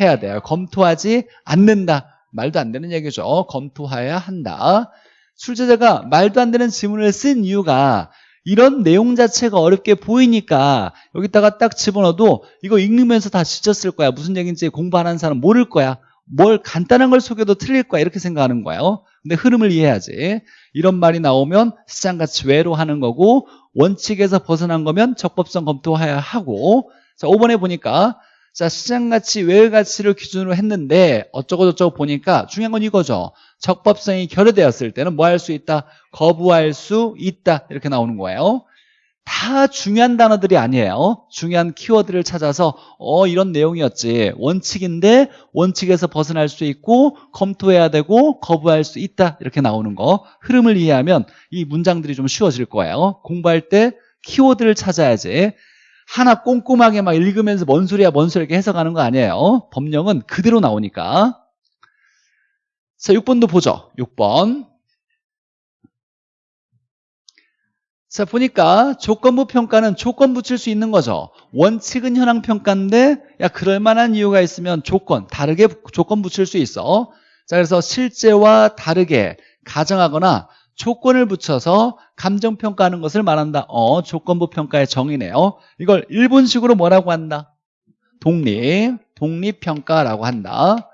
해야 돼요. 검토하지 않는다. 말도 안 되는 얘기죠. 검토해야 한다. 출제자가 말도 안 되는 지문을 쓴 이유가 이런 내용 자체가 어렵게 보이니까 여기다가 딱 집어넣어도 이거 읽으면서 다 지쳤을 거야. 무슨 얘기인지 공부 안 하는 사람 모를 거야. 뭘 간단한 걸 속여도 틀릴 거야. 이렇게 생각하는 거예요. 근데 흐름을 이해해야지. 이런 말이 나오면 시장가치 외로 하는 거고 원칙에서 벗어난 거면 적법성 검토해야 하고. 자 5번에 보니까 자 시장가치 외의 가치를 기준으로 했는데 어쩌고저쩌고 보니까 중요한 건 이거죠 적법성이 결여되었을 때는 뭐 할 수 있다? 거부할 수 있다. 이렇게 나오는 거예요. 다 중요한 단어들이 아니에요. 중요한 키워드를 찾아서 어 이런 내용이었지. 원칙인데 원칙에서 벗어날 수 있고 검토해야 되고 거부할 수 있다. 이렇게 나오는 거. 흐름을 이해하면 이 문장들이 좀 쉬워질 거예요. 공부할 때 키워드를 찾아야지. 하나 꼼꼼하게 막 읽으면서 뭔 소리야 뭔 소리야 이렇게 해석하는 거 아니에요. 법령은 그대로 나오니까 자 6번도 보죠? 6번. 자 보니까 조건부 평가는 조건 붙일 수 있는 거죠. 원칙은 현황 평가인데 야 그럴 만한 이유가 있으면 조건 다르게 조건 붙일 수 있어. 자 그래서 실제와 다르게 가정하거나 조건을 붙여서 감정 평가하는 것을 말한다. 어 조건부 평가의 정의네요. 이걸 일본식으로 뭐라고 한다? 독립 독립 평가라고 한다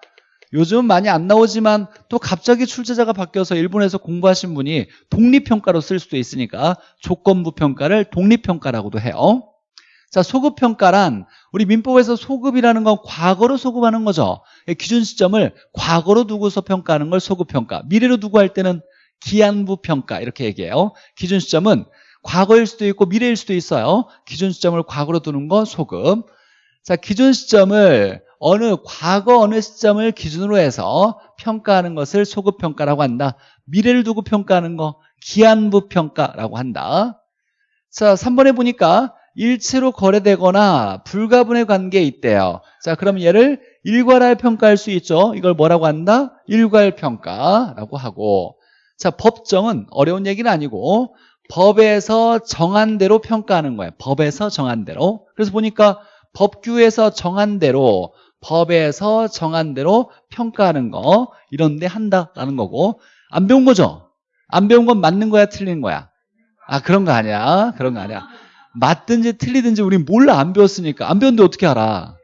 요즘 많이 안 나오지만 또 갑자기 출제자가 바뀌어서 일본에서 공부하신 분이 독립평가로 쓸 수도 있으니까 조건부 평가를 독립평가라고도 해요. 자 소급평가란 우리 민법에서 소급이라는 건 과거로 소급하는 거죠. 기준 시점을 과거로 두고서 평가하는 걸 소급평가 미래로 두고 할 때는 기한부 평가 이렇게 얘기해요. 기준 시점은 과거일 수도 있고 미래일 수도 있어요. 기준 시점을 과거로 두는 거 소급. 자 기준 시점을 어느 과거 어느 시점을 기준으로 해서 평가하는 것을 소급평가라고 한다. 미래를 두고 평가하는 거 기한부 평가라고 한다. 자 3번에 보니까 일체로 거래되거나 불가분의 관계에 있대요. 자 그럼 얘를 일괄할 평가할 수 있죠. 이걸 뭐라고 한다? 일괄 평가라고 하고. 자 법정은 어려운 얘기는 아니고 법에서 정한 대로 평가하는 거예요. 법에서 정한 대로. 그래서 보니까 법규에서 정한 대로 법에서 정한 대로 평가하는 거 이런 데 한다라는 거고 안 배운 거죠? 안 배운 건 맞는 거야 틀린 거야? 아 그런 거 아니야. 그런 거 아니야. 맞든지 틀리든지 우린 몰라 안 배웠으니까. 안 배웠는데 어떻게 알아?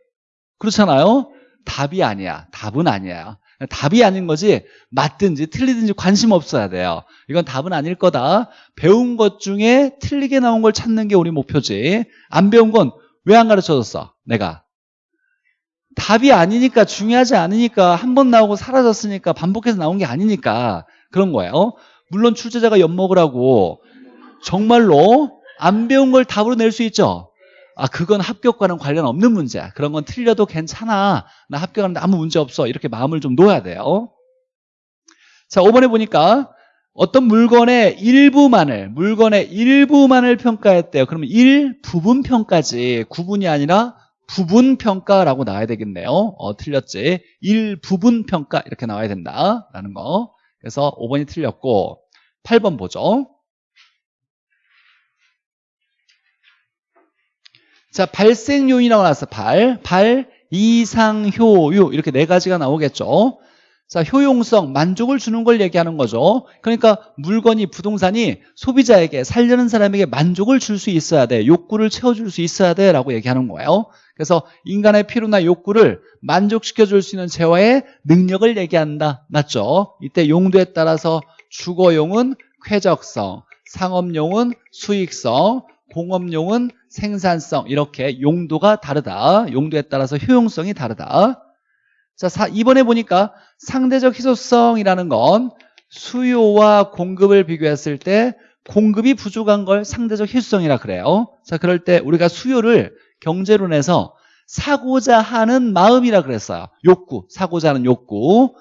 그렇잖아요? 답이 아니야. 답은 아니야. 답이 아닌 거지 맞든지 틀리든지 관심 없어야 돼요. 이건 답은 아닐 거다. 배운 것 중에 틀리게 나온 걸 찾는 게 우리 목표지. 안 배운 건 왜 안 가르쳐줬어? 내가 답이 아니니까 중요하지 않으니까 한 번 나오고 사라졌으니까 반복해서 나온 게 아니니까 그런 거예요. 물론 출제자가 엿먹으라고 정말로 안 배운 걸 답으로 낼 수 있죠. 아 그건 합격과는 관련 없는 문제야 그런 건 틀려도 괜찮아. 나 합격하는데 아무 문제 없어. 이렇게 마음을 좀 놓아야 돼요. 자 5번에 보니까 어떤 물건의 일부만을 물건의 일부만을 평가했대요. 그러면 일부분 평가지 구분이 아니라 부분 평가라고 나와야 되겠네요. 어, 틀렸지? 일부분 평가 이렇게 나와야 된다라는 거. 그래서 5번이 틀렸고 8번 보죠. 자 발생 요인이라고 나왔어 발, 발, 이상, 효유. 이렇게 네 가지가 나오겠죠 자 효용성, 만족을 주는 걸 얘기하는 거죠. 그러니까 물건이 부동산이 소비자에게 살려는 사람에게 만족을 줄 수 있어야 돼. 욕구를 채워줄 수 있어야 돼 라고 얘기하는 거예요. 그래서 인간의 필요나 욕구를 만족시켜 줄 수 있는 재화의 능력을 얘기한다. 맞죠? 이때 용도에 따라서 주거용은 쾌적성 상업용은 수익성 공업용은 생산성. 이렇게 용도가 다르다. 용도에 따라서 효용성이 다르다 자 2번에 보니까 상대적 희소성이라는 건 수요와 공급을 비교했을 때 공급이 부족한 걸 상대적 희소성이라 그래요. 자 그럴 때 우리가 수요를 경제론에서 사고자 하는 마음이라 그랬어요. 욕구 사고자 하는 욕구.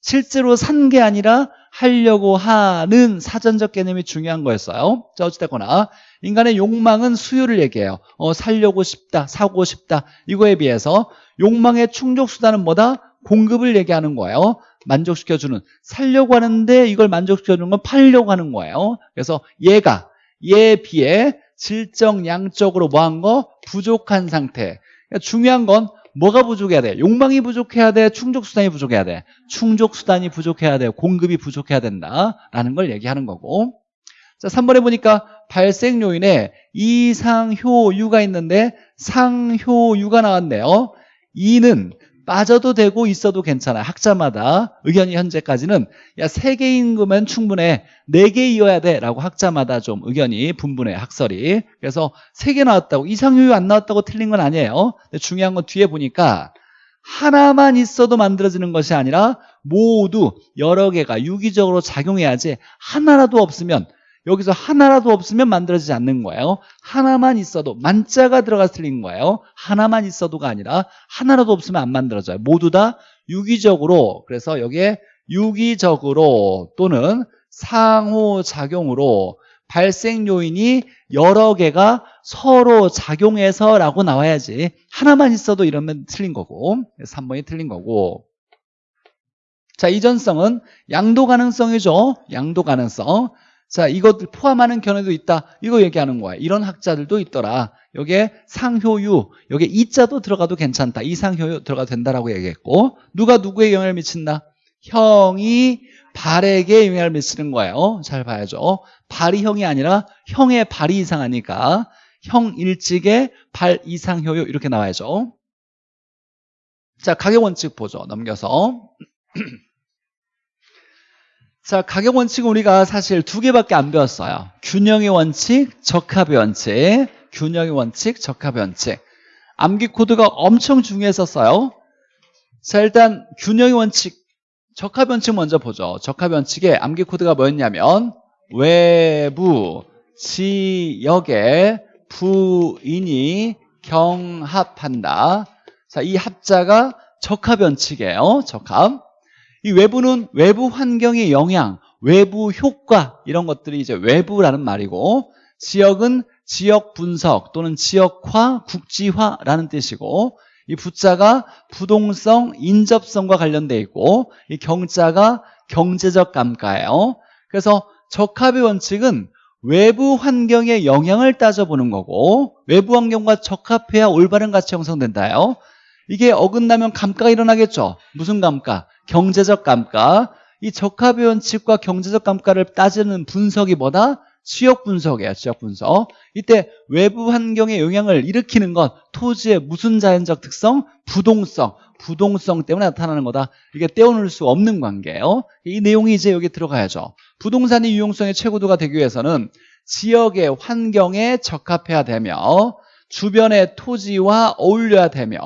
실제로 산 게 아니라 하려고 하는 사전적 개념이 중요한 거였어요. 자 어찌됐거나 인간의 욕망은 수요를 얘기해요. 어, 살려고 싶다 사고 싶다. 이거에 비해서 욕망의 충족 수단은 뭐다? 공급을 얘기하는 거예요 만족시켜주는 살려고 하는데 이걸 만족시켜주는 건 팔려고 하는 거예요 그래서 얘가 얘에 비해 질적 양적으로 뭐한 거? 부족한 상태 그러니까 중요한 건 뭐가 부족해야 돼? 욕망이 부족해야 돼? 충족수단이 부족해야 돼? 충족수단이 부족해야 돼? 공급이 부족해야 된다라는 걸 얘기하는 거고 자 3번에 보니까 발생 요인에 이상효유가 있는데 상효유가 나왔네요 이는 빠져도 되고 있어도 괜찮아요. 학자마다 의견이 현재까지는 야세 개인 거면 충분해. 네 개이어야 돼 라고 학자마다 좀 의견이 분분해 학설이. 그래서 세개 나왔다고 이상효율 안 나왔다고 틀린 건 아니에요. 근데 중요한 건 뒤에 보니까 하나만 있어도 만들어지는 것이 아니라 모두 여러 개가 유기적으로 작용해야지 하나라도 없으면 여기서 하나라도 없으면 만들어지지 않는 거예요. 하나만 있어도 만자가 들어가 틀린 거예요. 하나만 있어도가 아니라 하나라도 없으면 안 만들어져요. 모두 다 유기적으로 그래서 여기에 유기적으로 또는 상호작용으로 발생 요인이 여러 개가 서로 작용해서 라고 나와야지 하나만 있어도 이러면 틀린 거고 3번이 틀린 거고. 자 이전성은 양도 가능성이죠. 양도 가능성 자 이것들 포함하는 견해도 있다. 이거 얘기하는 거야. 이런 학자들도 있더라. 여기에 상효유 여기에 이자도 들어가도 괜찮다. 이상효유 들어가도 된다라고 얘기했고 누가 누구에 영향을 미친다? 형이 발에게 영향을 미치는 거예요. 잘 봐야죠. 발이 형이 아니라 형의 발이 이상하니까 형 일찍의 발 이상 효율 이렇게 나와야죠. 자, 가격 원칙 보죠. 넘겨서. 자, 가격 원칙은 우리가 사실 두 개밖에 안 배웠어요. 균형의 원칙, 적합의 원칙. 균형의 원칙, 적합의 원칙. 암기 코드가 엄청 중요했었어요. 자, 일단 균형의 원칙, 적합의 원칙 먼저 보죠. 적합의 원칙에 암기 코드가 뭐였냐면 외부 지역의 부인이 경합한다. 자, 이 합자가 적합 원칙이에요. 적합. 이 외부는 외부 환경의 영향, 외부 효과 이런 것들이 이제 외부라는 말이고 지역은 지역 분석 또는 지역화, 국지화라는 뜻이고 이 부자가 부동성, 인접성과 관련돼 있고 이 경자가 경제적 감가예요. 그래서 적합의 원칙은 외부 환경의 영향을 따져보는 거고 외부 환경과 적합해야 올바른 가치 형성된다요. 이게 어긋나면 감가가 일어나겠죠. 무슨 감가? 경제적 감가. 이 적합의 원칙과 경제적 감가를 따지는 분석이 뭐다? 지역 분석이에요. 지역 분석. 이때 외부 환경의 영향을 일으키는 건 토지의 무슨 자연적 특성? 부동성. 부동성 때문에 나타나는 거다. 이게 떼어놓을 수 없는 관계예요. 이 내용이 이제 여기 들어가야죠. 부동산의 유용성의 최고도가 되기 위해서는 지역의 환경에 적합해야 되며 주변의 토지와 어울려야 되며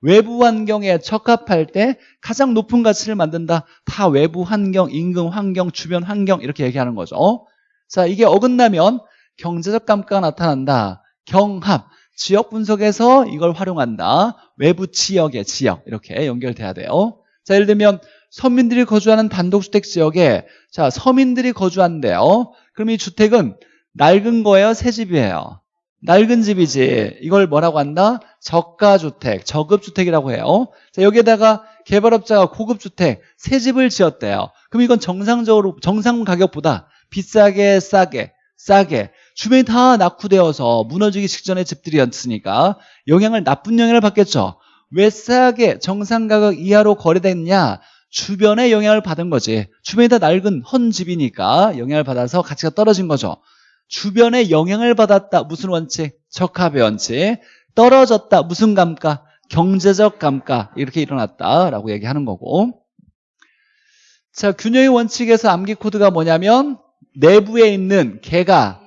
외부 환경에 적합할 때 가장 높은 가치를 만든다. 다 외부 환경, 임금 환경, 주변 환경 이렇게 얘기하는 거죠. 자, 이게 어긋나면 경제적 감가가 나타난다. 경합, 지역 분석에서 이걸 활용한다. 외부 지역의 지역 이렇게 연결돼야 돼요. 자, 예를 들면 서민들이 거주하는 단독주택 지역에 자 서민들이 거주한대요. 그럼 이 주택은 낡은 거예요? 새 집이에요? 낡은 집이지. 이걸 뭐라고 한다? 저가주택, 저급주택이라고 해요. 자, 여기에다가 개발업자가 고급주택, 새 집을 지었대요. 그럼 이건 정상적으로, 정상 가격보다 비싸게, 싸게, 싸게 주변이 다 낙후되어서 무너지기 직전의 집들이었으니까 영향을 나쁜 영향을 받겠죠. 왜 싸게 정상 가격 이하로 거래됐냐? 주변에 영향을 받은 거지. 주변이 다 낡은 헌 집이니까 영향을 받아서 가치가 떨어진 거죠. 주변에 영향을 받았다. 무슨 원칙? 적합의 원칙. 떨어졌다. 무슨 감가? 경제적 감가. 이렇게 일어났다라고 얘기하는 거고. 자, 균형의 원칙에서 암기 코드가 뭐냐면 내부에 있는 개가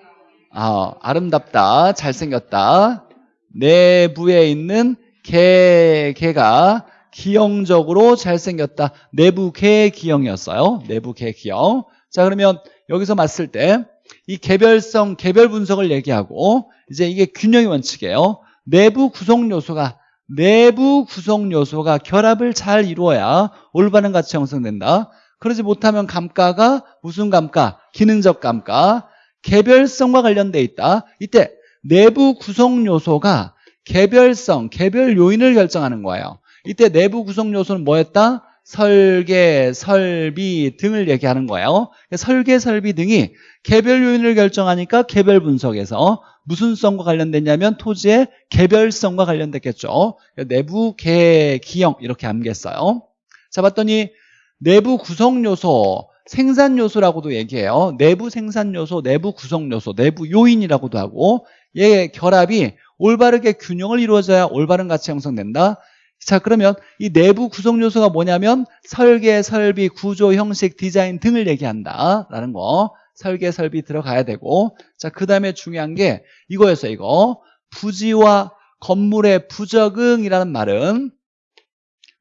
아, 아름답다, 잘생겼다. 내부에 있는 개, 개가 기형적으로 잘생겼다. 내부 개 기형이었어요. 내부 개 기형. 자, 그러면 여기서 봤을 때 이 개별성, 개별 분석을 얘기하고 이제 이게 균형의 원칙이에요. 내부 구성 요소가 내부 구성 요소가 결합을 잘 이루어야 올바른 가치 형성된다. 그러지 못하면 감가가 무슨 감가? 기능적 감가. 개별성과 관련돼 있다. 이때 내부 구성 요소가 개별성, 개별 요인을 결정하는 거예요. 이때 내부 구성 요소는 뭐였다? 설계, 설비 등을 얘기하는 거예요. 설계, 설비 등이 개별 요인을 결정하니까 개별 분석에서 무슨 성과 관련됐냐면 토지의 개별성과 관련됐겠죠. 내부 개, 기형 이렇게 암기했어요. 자 봤더니 내부 구성 요소 생산 요소라고도 얘기해요. 내부 생산 요소, 내부 구성 요소, 내부 요인이라고도 하고 얘 결합이 올바르게 균형을 이루어져야 올바른 가치 형성된다. 자 그러면 이 내부 구성 요소가 뭐냐면 설계, 설비, 구조, 형식, 디자인 등을 얘기한다라는 거 설계, 설비 들어가야 되고 자 그 다음에 중요한 게 이거였어요 이거. 부지와 건물의 부적응이라는 말은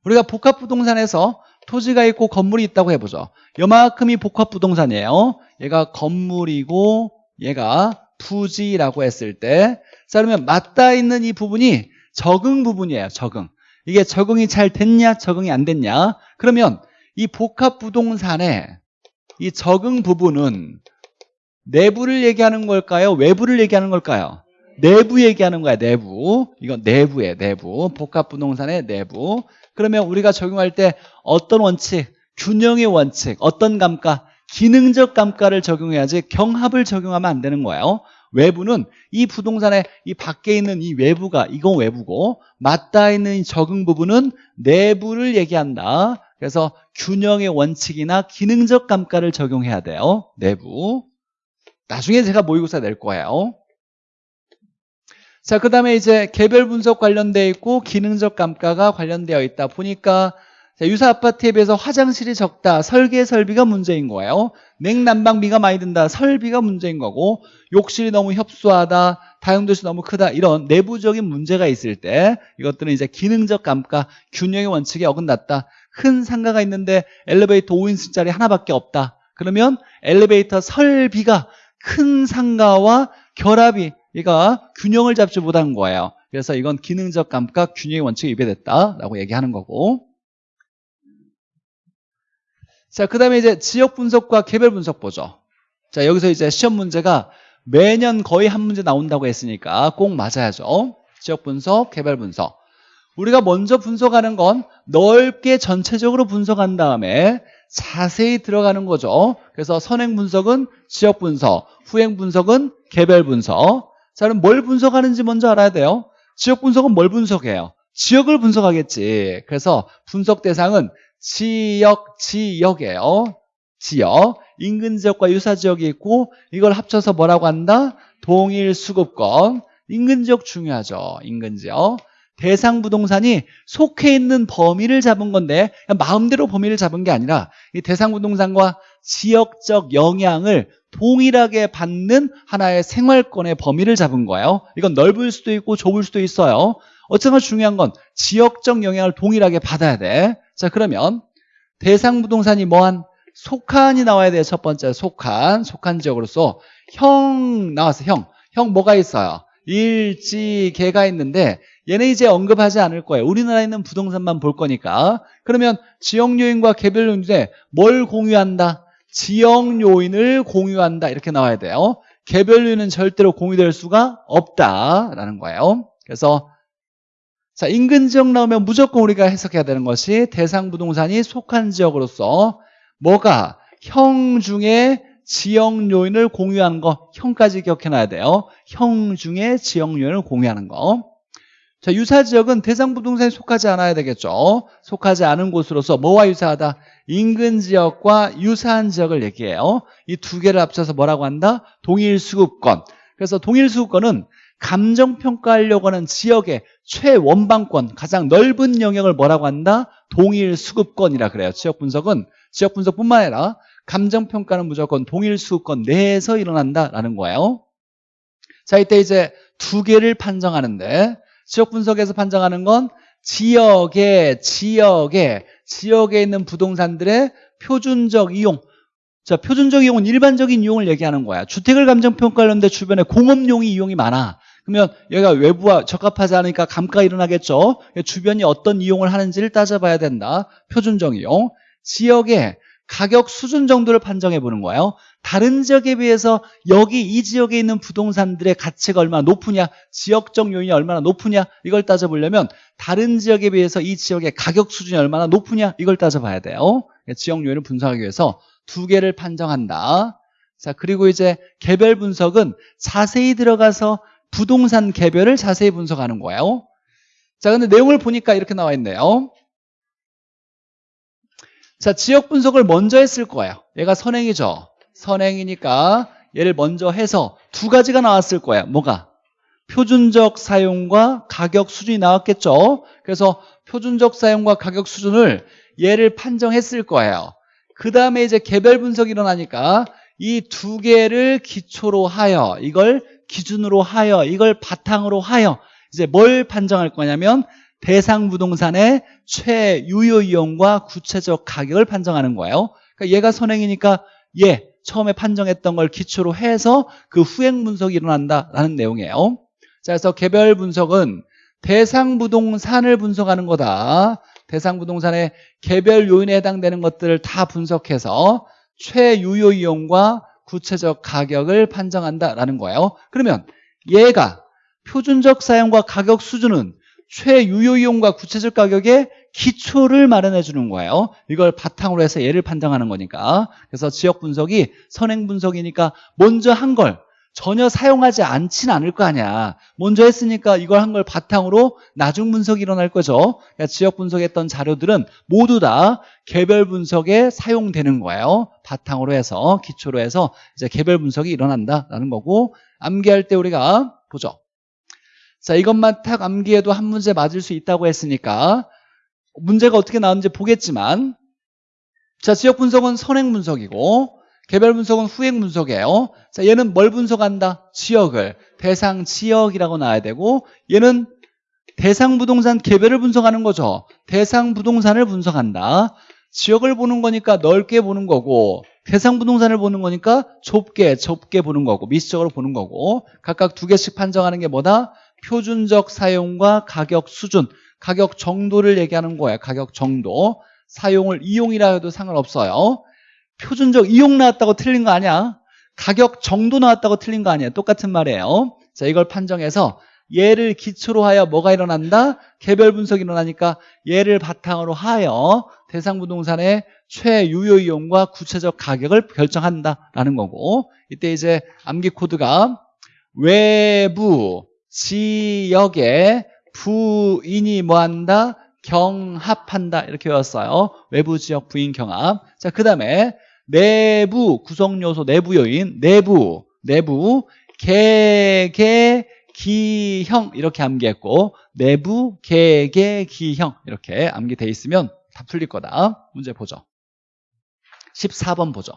우리가 복합부동산에서 토지가 있고 건물이 있다고 해보죠. 요만큼이 복합부동산이에요. 얘가 건물이고 얘가 부지라고 했을 때 자 그러면 맞닿아 있는 이 부분이 적응 부분이에요 적응. 이게 적응이 잘 됐냐 적응이 안 됐냐? 그러면 이 복합부동산의 이 적응 부분은 내부를 얘기하는 걸까요? 외부를 얘기하는 걸까요? 내부 얘기하는 거야 내부. 이건 내부에 내부. 복합부동산의 내부. 그러면 우리가 적용할 때 어떤 원칙 균형의 원칙 어떤 감가 기능적 감가를 적용해야지 경합을 적용하면 안 되는 거예요. 외부는 이 부동산의 이 밖에 있는 이 외부가 이건 외부고 맞닿아 있는 이 적응 부분은 내부를 얘기한다 그래서 균형의 원칙이나 기능적 감가를 적용해야 돼요 내부 나중에 제가 모의고사 낼 거예요 자, 그 다음에 이제 개별 분석 관련되어 있고 기능적 감가가 관련되어 있다 보니까 자, 유사 아파트에 비해서 화장실이 적다. 설계 설비가 문제인 거예요. 냉난방비가 많이 든다. 설비가 문제인 거고 욕실이 너무 협소하다. 다용도시 너무 크다. 이런 내부적인 문제가 있을 때 이것들은 이제 기능적 감가, 균형의 원칙에 어긋났다. 큰 상가가 있는데 엘리베이터 5인승짜리 하나밖에 없다. 그러면 엘리베이터 설비가 큰 상가와 결합이 얘가 균형을 잡지 못한 거예요. 그래서 이건 기능적 감가 균형의 원칙에 위배됐다라고 얘기하는 거고. 자, 그 다음에 이제 지역 분석과 개별 분석 보죠. 자, 여기서 이제 시험 문제가 매년 거의 한 문제 나온다고 했으니까 꼭 맞아야죠. 지역 분석, 개별 분석. 우리가 먼저 분석하는 건 넓게 전체적으로 분석한 다음에 자세히 들어가는 거죠. 그래서 선행 분석은 지역 분석, 후행 분석은 개별 분석. 자, 그럼 뭘 분석하는지 먼저 알아야 돼요. 지역 분석은 뭘 분석해요? 지역을 분석하겠지. 그래서 분석 대상은 지역, 지역이에요. 지역. 인근 지역과 유사 지역이 있고 이걸 합쳐서 뭐라고 한다? 동일 수급권. 인근 지역 중요하죠. 인근 지역. 대상 부동산이 속해 있는 범위를 잡은 건데 마음대로 범위를 잡은 게 아니라 이 대상 부동산과 지역적 영향을 동일하게 받는 하나의 생활권의 범위를 잡은 거예요. 이건 넓을 수도 있고 좁을 수도 있어요. 어쨌든 중요한 건 지역적 영향을 동일하게 받아야 돼. 자 그러면 대상 부동산이 뭐한 속한이 나와야 돼요. 첫 번째 속한, 속한 지역으로서 형 나왔어. 형, 형 뭐가 있어요? 일지, 개가 있는데 얘네 이제 언급하지 않을 거예요. 우리나라에 있는 부동산만 볼 거니까. 그러면 지역 요인과 개별 요인에 뭘 공유한다? 지역 요인을 공유한다. 이렇게 나와야 돼요. 개별 요인은 절대로 공유될 수가 없다라는 거예요. 그래서 자 인근 지역 나오면 무조건 우리가 해석해야 되는 것이 대상 부동산이 속한 지역으로서 뭐가 형 중에 지역 요인을 공유하는 거 형까지 기억해놔야 돼요. 형 중에 지역 요인을 공유하는 거. 자, 유사 지역은 대상 부동산에 속하지 않아야 되겠죠. 속하지 않은 곳으로서 뭐와 유사하다? 인근 지역과 유사한 지역을 얘기해요. 이 두 개를 합쳐서 뭐라고 한다? 동일 수급권. 그래서 동일 수급권은 감정 평가하려고 하는 지역의 최원방권, 가장 넓은 영역을 뭐라고 한다? 동일 수급권이라 그래요. 지역 분석은 지역 분석뿐만 아니라 감정 평가는 무조건 동일 수급권 내에서 일어난다라는 거예요. 자, 이때 이제 두 개를 판정하는데 지역 분석에서 판정하는 건 지역에 지역에 지역에 있는 부동산들의 표준적 이용. 자 표준적 이용은 일반적인 이용을 얘기하는 거야. 주택을 감정평가하는데 주변에 공업용이 이용이 많아. 그러면 여기가 외부와 적합하지 않으니까 감가가 일어나겠죠. 주변이 어떤 이용을 하는지를 따져봐야 된다. 표준적 이용. 지역에 가격 수준 정도를 판정해 보는 거예요. 다른 지역에 비해서 여기 이 지역에 있는 부동산들의 가치가 얼마나 높으냐 지역적 요인이 얼마나 높으냐 이걸 따져보려면 다른 지역에 비해서 이 지역의 가격 수준이 얼마나 높으냐 이걸 따져봐야 돼요. 지역 요인을 분석하기 위해서 두 개를 판정한다. 자 그리고 이제 개별 분석은 자세히 들어가서 부동산 개별을 자세히 분석하는 거예요. 자 근데 내용을 보니까 이렇게 나와 있네요 자 지역 분석을 먼저 했을 거예요 얘가 선행이죠 선행이니까 얘를 먼저 해서 두 가지가 나왔을 거예요. 뭐가? 표준적 사용과 가격 수준이 나왔겠죠. 그래서 표준적 사용과 가격 수준을 얘를 판정했을 거예요. 그 다음에 이제 개별 분석이 일어나니까 이 두 개를 기초로 하여 이걸 기준으로 하여 이걸 바탕으로 하여 이제 뭘 판정할 거냐면 대상 부동산의 최유효 이용과 구체적 가격을 판정하는 거예요. 그러니까 얘가 선행이니까 얘 처음에 판정했던 걸 기초로 해서 그 후행 분석이 일어난다라는 내용이에요. 자, 그래서 개별 분석은 대상 부동산을 분석하는 거다. 대상 부동산의 개별 요인에 해당되는 것들을 다 분석해서 최유효 이용과 구체적 가격을 판정한다라는 거예요. 그러면 얘가 표준적 사용과 가격 수준은 최유효 이용과 구체적 가격의 기초를 마련해 주는 거예요. 이걸 바탕으로 해서 얘를 판정하는 거니까. 그래서 지역 분석이 선행 분석이니까 먼저 한 걸 전혀 사용하지 않진 않을 거 아니야. 먼저 했으니까 이걸 한 걸 바탕으로 나중 분석이 일어날 거죠. 그러니까 지역 분석했던 자료들은 모두 다 개별 분석에 사용되는 거예요. 바탕으로 해서 기초로 해서 이제 개별 분석이 일어난다라는 거고 암기할 때 우리가 보죠. 자, 이것만 탁 암기해도 한 문제 맞을 수 있다고 했으니까 문제가 어떻게 나오는지 보겠지만 자, 지역 분석은 선행 분석이고 개별 분석은 후행 분석이에요. 자, 얘는 뭘 분석한다? 지역을. 대상 지역이라고 나와야 되고 얘는 대상 부동산 개별을 분석하는 거죠. 대상 부동산을 분석한다. 지역을 보는 거니까 넓게 보는 거고 대상 부동산을 보는 거니까 좁게 좁게 보는 거고 미시적으로 보는 거고 각각 두 개씩 판정하는 게 뭐다? 표준적 사용과 가격 수준 가격 정도를 얘기하는 거예요 가격 정도. 사용을 이용이라 해도 상관없어요. 표준적 이용 나왔다고 틀린 거 아니야? 가격 정도 나왔다고 틀린 거 아니야? 똑같은 말이에요. 자 이걸 판정해서 얘를 기초로 하여 뭐가 일어난다? 개별 분석이 일어나니까 얘를 바탕으로 하여 대상 부동산의 최유효 이용과 구체적 가격을 결정한다라는 거고 이때 이제 암기 코드가 외부 지역에 부인이 뭐한다? 경합한다. 이렇게 외웠어요. 외부 지역 부인 경합. 자 그 다음에 내부 구성 요소 내부 요인 내부 내부 개개 기형 이렇게 암기했고 내부 개개 기형 이렇게 암기돼 있으면 다 풀릴 거다. 문제 보죠. 14번 보죠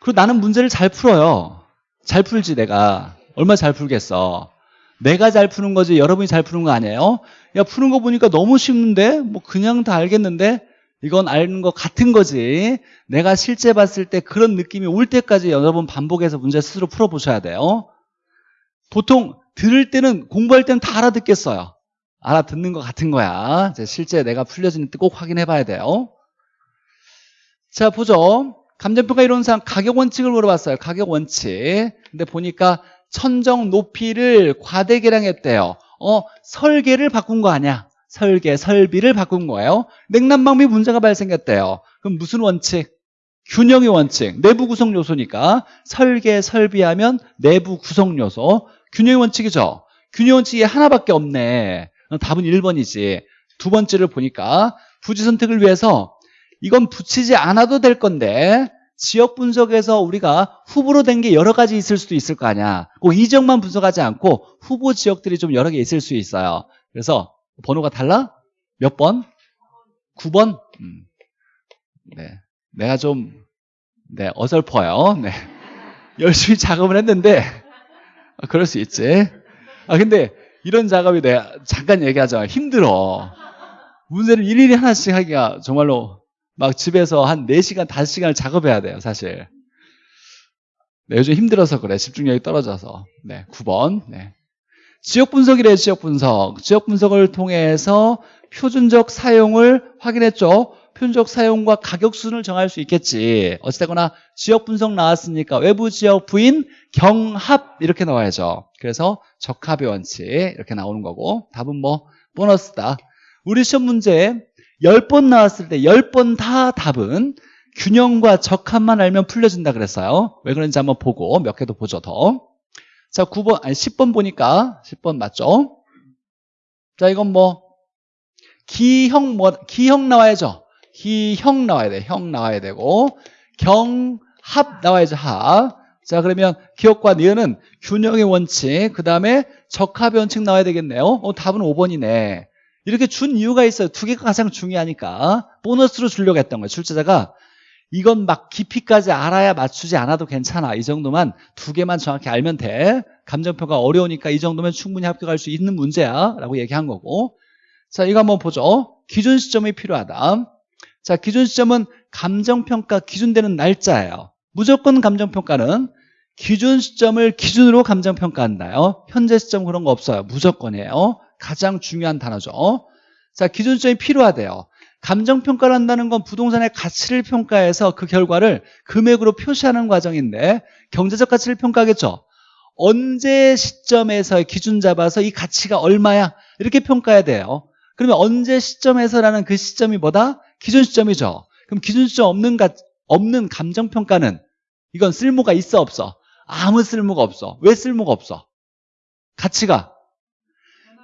그리고 나는 문제를 잘 풀어요. 잘 풀지 내가. 얼마 잘 풀겠어. 내가 잘 푸는 거지 여러분이 잘 푸는 거 아니에요? 야 푸는 거 보니까 너무 쉽는데? 뭐 그냥 다 알겠는데? 이건 아는 것 같은 거지. 내가 실제 봤을 때 그런 느낌이 올 때까지 여러 번 반복해서 문제 스스로 풀어보셔야 돼요. 보통 들을 때는 공부할 때는 다 알아듣겠어요. 알아듣는 것 같은 거야. 실제 내가 풀려지는 꼭 확인해 봐야 돼요. 자 보죠 감정평가 이론상 가격 원칙을 물어봤어요 가격 원칙 근데 보니까 천정 높이를 과대 계량했대요 어 설계를 바꾼 거 아니야 설계, 설비를 바꾼 거예요. 냉난방비 문제가 발생했대요. 그럼 무슨 원칙? 균형의 원칙, 내부 구성 요소니까 설계, 설비하면 내부 구성 요소. 균형의 원칙이죠. 균형 원칙이 하나밖에 없네. 답은 1번이지. 두 번째를 보니까 부지 선택을 위해서 이건 붙이지 않아도 될 건데 지역 분석에서 우리가 후보로 된 게 여러 가지 있을 수도 있을 거 아니야. 꼭 이 지역만 분석하지 않고 후보 지역들이 좀 여러 개 있을 수 있어요. 그래서 번호가 달라? 몇 번? 9번? 음. 네. 내가 좀, 네, 어설퍼요. 네. 열심히 작업을 했는데, 아, 그럴 수 있지. 아, 근데 이런 작업이 내가 잠깐 얘기하자. 힘들어. 문제를 일일이 하나씩 하기가 정말로 막 집에서 한 4시간, 5시간을 작업해야 돼요, 사실. 네, 요즘 힘들어서 그래. 집중력이 떨어져서. 네, 9번. 네. 지역 분석이래 지역 분석 지역 분석을 통해서 표준적 사용을 확인했죠 표준적 사용과 가격 수준을 정할 수 있겠지 어찌되거나 지역 분석 나왔으니까 외부 지역 부인 경합 이렇게 나와야죠 그래서 적합의 원칙 이렇게 나오는 거고 답은 뭐 보너스다 우리 시험 문제 10번 나왔을 때 10번 다 답은 균형과 적합만 알면 풀려진다 그랬어요 왜 그런지 한번 보고 몇 개도 보죠 더 자, 9번, 아니, 10번 보니까, 10번 맞죠? 자, 이건 뭐, 기형, 뭐, 기형 나와야죠. 기형 나와야 돼. 형 나와야 되고, 경합 나와야죠. 합. 자 그러면 기억과 니은은 균형의 원칙 그 다음에 적합의 원칙 나와야 되겠네요 어, 답은 5번이네 이렇게 준 이유가 있어요. 두 개가 가장 중요하니까. 보너스로 주려고 했던 거예요. 출제자가 이건 막 깊이까지 알아야 맞추지 않아도 괜찮아. 이 정도만 두 개만 정확히 알면 돼. 감정평가 어려우니까 이 정도면 충분히 합격할 수 있는 문제야. 라고 얘기한 거고. 자 이거 한번 보죠. 기준 시점이 필요하다. 자 기준 시점은 감정평가 기준되는 날짜예요. 무조건 감정평가는 기준 시점을 기준으로 감정평가한다요. 현재 시점 그런 거 없어요. 무조건이에요 가장 중요한 단어죠. 자 기준 시점이 필요하대요. 감정평가를 한다는 건 부동산의 가치를 평가해서 그 결과를 금액으로 표시하는 과정인데 경제적 가치를 평가하겠죠. 언제 시점에서 기준 잡아서 이 가치가 얼마야? 이렇게 평가해야 돼요. 그러면 언제 시점에서라는 그 시점이 뭐다? 기준 시점이죠. 그럼 기준 시점 없는, 가, 없는 감정평가는 이건 쓸모가 있어 없어? 아무 쓸모가 없어. 왜 쓸모가 없어? 가치가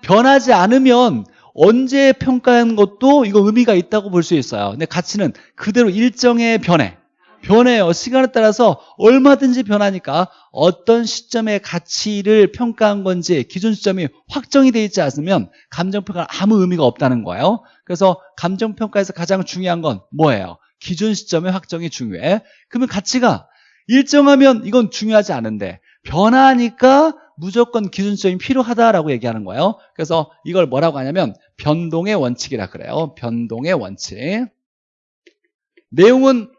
변하지 않으면 언제 평가한 것도 이거 의미가 있다고 볼 수 있어요. 근데 가치는 그대로 일정의 변해. 변해요. 시간에 따라서 얼마든지 변하니까 어떤 시점의 가치를 평가한 건지 기준 시점이 확정이 되어 있지 않으면 감정평가는 아무 의미가 없다는 거예요. 그래서 감정평가에서 가장 중요한 건 뭐예요? 기준 시점의 확정이 중요해. 그러면 가치가 일정하면 이건 중요하지 않은데 변하니까 무조건 기준점이 필요하다라고 얘기하는 거예요. 그래서 이걸 뭐라고 하냐면 변동의 원칙이라 그래요. 변동의 원칙. 내용은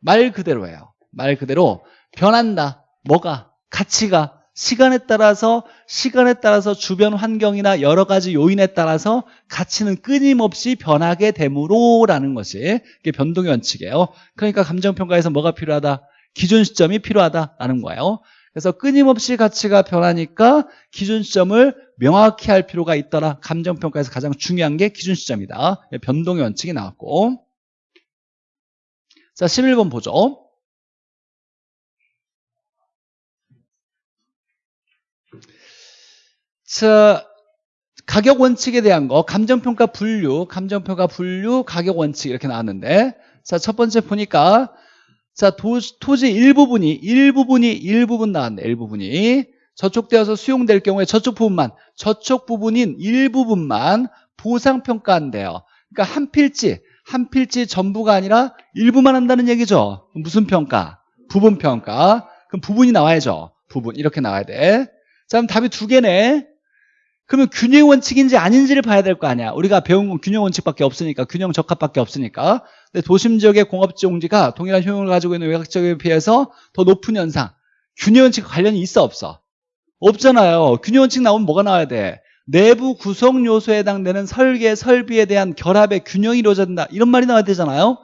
말 그대로예요. 말 그대로 변한다. 뭐가? 가치가. 시간에 따라서 시간에 따라서 주변 환경이나 여러 가지 요인에 따라서 가치는 끊임없이 변하게 되므로라는 것이 변동의 원칙이에요. 그러니까 감정평가에서 뭐가 필요하다? 기준 시점이 필요하다라는 거예요 그래서 끊임없이 가치가 변하니까 기준 시점을 명확히 할 필요가 있더라. 감정평가에서 가장 중요한 게 기준 시점이다. 변동의 원칙이 나왔고. 자, 11번 보죠. 자, 가격 원칙에 대한 거, 감정평가 분류, 감정평가 분류, 가격 원칙 이렇게 나왔는데, 자, 첫 번째 보니까 자, 도, 토지 일부분이, 일부분이, 일부분 나왔네, 일부분이. 저촉되어서 수용될 경우에 저쪽 부분만, 저쪽 부분인 일부분만 보상평가한대요. 그러니까 한 필지, 한 필지 전부가 아니라 일부만 한다는 얘기죠. 무슨 평가? 부분 평가. 그럼 부분이 나와야죠. 부분. 이렇게 나와야 돼. 자, 그럼 답이 두 개네. 그러면 균형 원칙인지 아닌지를 봐야 될 거 아니야. 우리가 배운 건 균형 원칙밖에 없으니까, 균형 적합밖에 없으니까. 근데 도심 지역의 공업지용지가 동일한 효용을 가지고 있는 외곽 지역에 비해서 더 높은 현상. 균형 원칙 관련이 있어 없어? 없잖아요. 균형 원칙 나오면 뭐가 나와야 돼? 내부 구성 요소에 해당되는 설계, 설비에 대한 결합의 균형이 이루어진다. 이런 말이 나와야 되잖아요.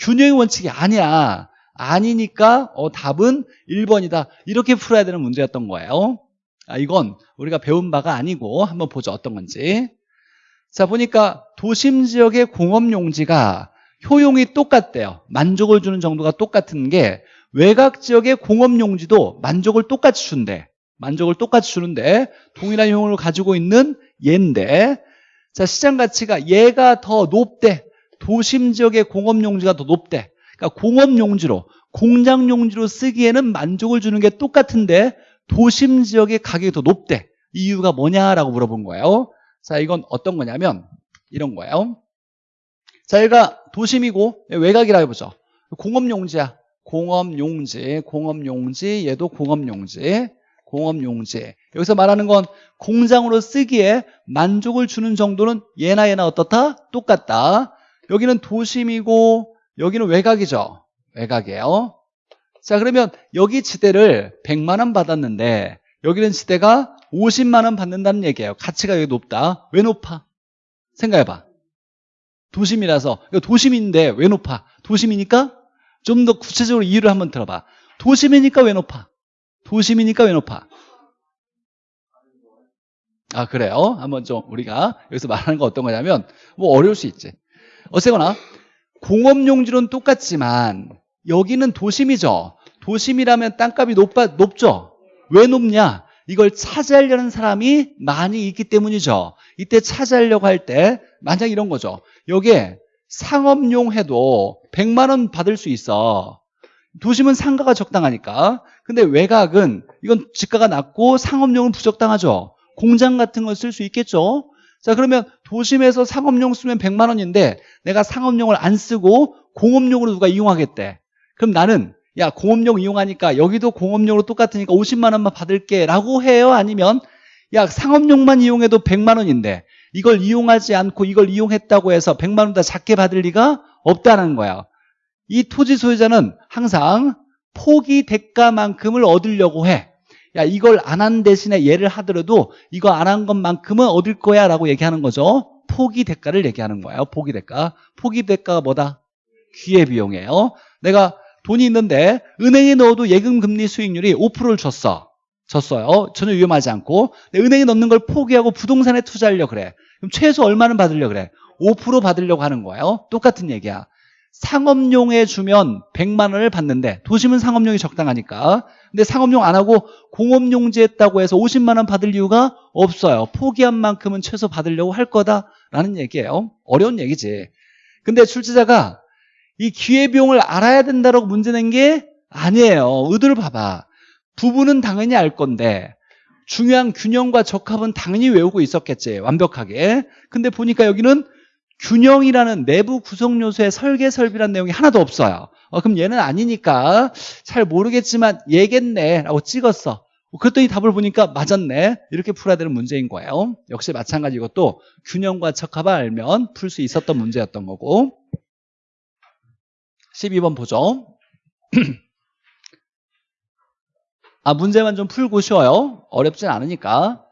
균형의 원칙이 아니야. 아니니까 어, 답은 1번이다. 이렇게 풀어야 되는 문제였던 거예요. 아, 이건 우리가 배운 바가 아니고 한번 보죠. 어떤 건지. 자, 보니까 도심 지역의 공업 용지가 효용이 똑같대요. 만족을 주는 정도가 똑같은 게 외곽 지역의 공업 용지도 만족을 똑같이 준대. 만족을 똑같이 주는데 동일한 효용을 가지고 있는 얘인데 자 시장 가치가 얘가 더 높대. 도심 지역의 공업 용지가 더 높대. 그러니까 공업 용지로 공장 용지로 쓰기에는 만족을 주는 게 똑같은데 도심 지역의 가격이 더 높대. 이유가 뭐냐라고 물어본 거예요. 자, 이건 어떤 거냐면 이런 거예요. 자, 얘가 도심이고 외곽이라 해보죠. 공업용지야. 공업용지, 공업용지, 얘도 공업용지, 공업용지. 여기서 말하는 건 공장으로 쓰기에 만족을 주는 정도는 얘나 얘나 어떻다? 똑같다. 여기는 도심이고 여기는 외곽이죠. 외곽이에요. 자 그러면 여기 지대를 100만 원 받았는데 여기는 지대가 50만 원 받는다는 얘기예요. 가치가 여기 높다. 왜 높아? 생각해봐. 도심이라서 도심인데 왜 높아? 도심이니까 좀 더 구체적으로 이유를 한번 들어봐. 도심이니까 왜 높아? 도심이니까 왜 높아? 아 그래요? 한번 좀 우리가 여기서 말하는 거 어떤 거냐면 뭐 어려울 수 있지. 어쨌거나 공업용지로는 똑같지만 여기는 도심이죠. 도심이라면 땅값이 높아, 높죠. 왜 높냐? 이걸 차지하려는 사람이 많이 있기 때문이죠. 이때 차지하려고 할 때 만약 이런 거죠. 여기에 상업용 해도 100만 원 받을 수 있어. 도심은 상가가 적당하니까. 근데 외곽은 이건 집가가 낮고 상업용은 부적당하죠. 공장 같은 걸 쓸 수 있겠죠. 자 그러면 도심에서 상업용 쓰면 100만 원인데 내가 상업용을 안 쓰고 공업용으로 누가 이용하겠대. 그럼 나는 야 공업용 이용하니까 여기도 공업용으로 똑같으니까 50만 원만 받을게 라고 해요? 아니면 야 상업용만 이용해도 100만 원인데 이걸 이용하지 않고 이걸 이용했다고 해서 100만 원더 작게 받을 리가 없다는 거야. 이 토지 소유자는 항상 포기 대가만큼을 얻으려고 해. 야 이걸 안 한 대신에 얘를 하더라도 이거 안 한 것만큼은 얻을 거야 라고 얘기하는 거죠. 포기 대가를 얘기하는 거예요. 포기 대가. 포기 대가가 뭐다? 기회비용이에요. 내가 돈이 있는데 은행에 넣어도 예금 금리 수익률이 5%를 줬어. 줬어요. 전혀 위험하지 않고. 은행에 넣는 걸 포기하고 부동산에 투자하려고 그래. 그럼 최소 얼마는 받으려고 그래? 5% 받으려고 하는 거예요. 똑같은 얘기야. 상업용에 주면 100만 원을 받는데 도심은 상업용이 적당하니까 근데 상업용 안 하고 공업용지 했다고 해서 50만 원 받을 이유가 없어요 포기한 만큼은 최소 받으려고 할 거다라는 얘기예요 어려운 얘기지 근데 출제자가 이 기회비용을 알아야 된다라고 문제 낸 게 아니에요 의도를 봐봐 부분은 당연히 알 건데 중요한 균형과 적합은 당연히 외우고 있었겠지 완벽하게 근데 보니까 여기는 균형이라는 내부 구성 요소의 설계 설비라는 내용이 하나도 없어요. 어, 그럼 얘는 아니니까 잘 모르겠지만 얘겠네 라고 찍었어. 그랬더니 답을 보니까 맞았네. 이렇게 풀어야 되는 문제인 거예요. 역시 마찬가지 이것도 균형과 적합을 알면 풀 수 있었던 문제였던 거고 12번 보죠. 아 문제만 좀 풀고 쉬워요. 어렵진 않으니까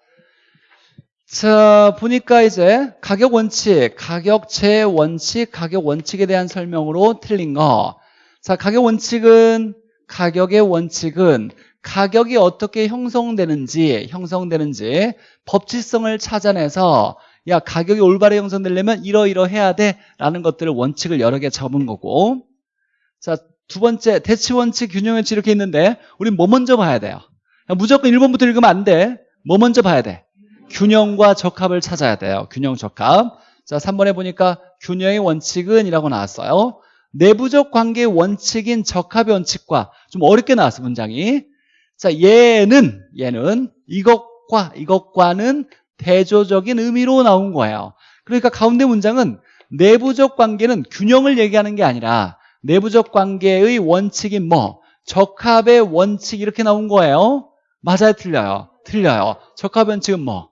자, 보니까 이제 가격 원칙, 가격 제 원칙, 가격 원칙에 대한 설명으로 틀린 거. 자, 가격 원칙은 가격의 원칙은 가격이 어떻게 형성되는지, 형성되는지 법칙성을 찾아내서 야, 가격이 올바르게 형성되려면 이러이러해야 돼 라는 것들을 원칙을 여러 개 적은 거고 자, 두 번째 대치 원칙, 균형 원칙 이렇게 있는데 우린 뭐 먼저 봐야 돼요? 무조건 1번부터 읽으면 안 돼. 뭐 먼저 봐야 돼? 균형과 적합을 찾아야 돼요. 균형 적합. 자, 3번에 보니까 균형의 원칙은 이라고 나왔어요. 내부적 관계의 원칙인 적합의 원칙과 좀 어렵게 나왔어, 문장이. 자, 얘는, 얘는 이것과 이것과는 대조적인 의미로 나온 거예요. 그러니까 가운데 문장은 내부적 관계는 균형을 얘기하는 게 아니라 내부적 관계의 원칙인 뭐, 적합의 원칙 이렇게 나온 거예요. 맞아요, 틀려요? 틀려요. 적합 원칙은 뭐?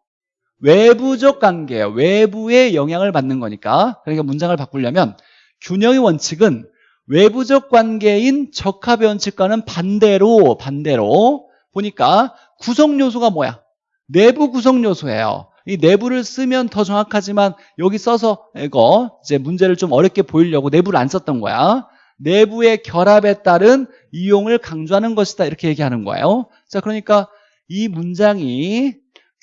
외부적 관계예요. 외부의 영향을 받는 거니까. 그러니까 문장을 바꾸려면 균형의 원칙은 외부적 관계인 적합의 원칙과는 반대로 반대로 보니까 구성 요소가 뭐야? 내부 구성 요소예요. 이 내부를 쓰면 더 정확하지만 여기 써서 이거 이제 문제를 좀 어렵게 보이려고 내부를 안 썼던 거야. 내부의 결합에 따른 이용을 강조하는 것이다. 이렇게 얘기하는 거예요. 자, 그러니까 이 문장이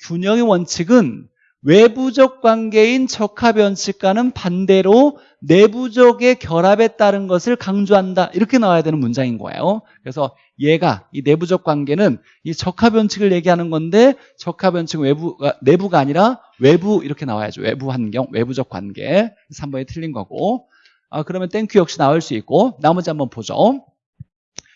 균형의 원칙은 외부적 관계인 적합의 원칙과는 반대로 내부적의 결합에 따른 것을 강조한다. 이렇게 나와야 되는 문장인 거예요. 그래서 얘가 이 내부적 관계는 이 적합의 원칙을 얘기하는 건데 적합의 원칙은 외부가, 내부가 아니라 외부 이렇게 나와야죠. 외부 환경, 외부적 관계. 3번이 틀린 거고 아, 그러면 thank you 역시 나올 수 있고 나머지 한번 보죠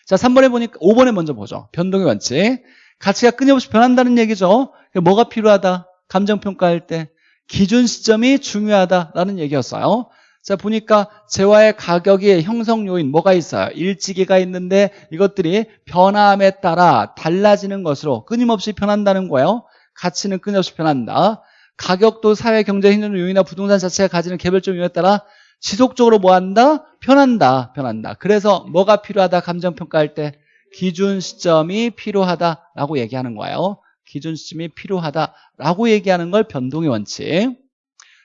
자 3번에 보니까 5번에 먼저 보죠 변동의 원칙 가치가 끊임없이 변한다는 얘기죠 뭐가 필요하다? 감정평가할 때 기준 시점이 중요하다라는 얘기였어요. 자 보니까 재화의 가격이 형성 요인 뭐가 있어요? 일지기가 있는데 이것들이 변함에 따라 달라지는 것으로 끊임없이 변한다는 거예요. 가치는 끊임없이 변한다. 가격도 사회 경제 행정 요인이나 부동산 자체가 가지는 개별적 요인에 따라 지속적으로 뭐 한다? 변한다. 변한다. 그래서 뭐가 필요하다? 감정평가할 때 기준 시점이 필요하다라고 얘기하는 거예요. 기준 시점이 필요하다라고 얘기하는 걸 변동의 원칙.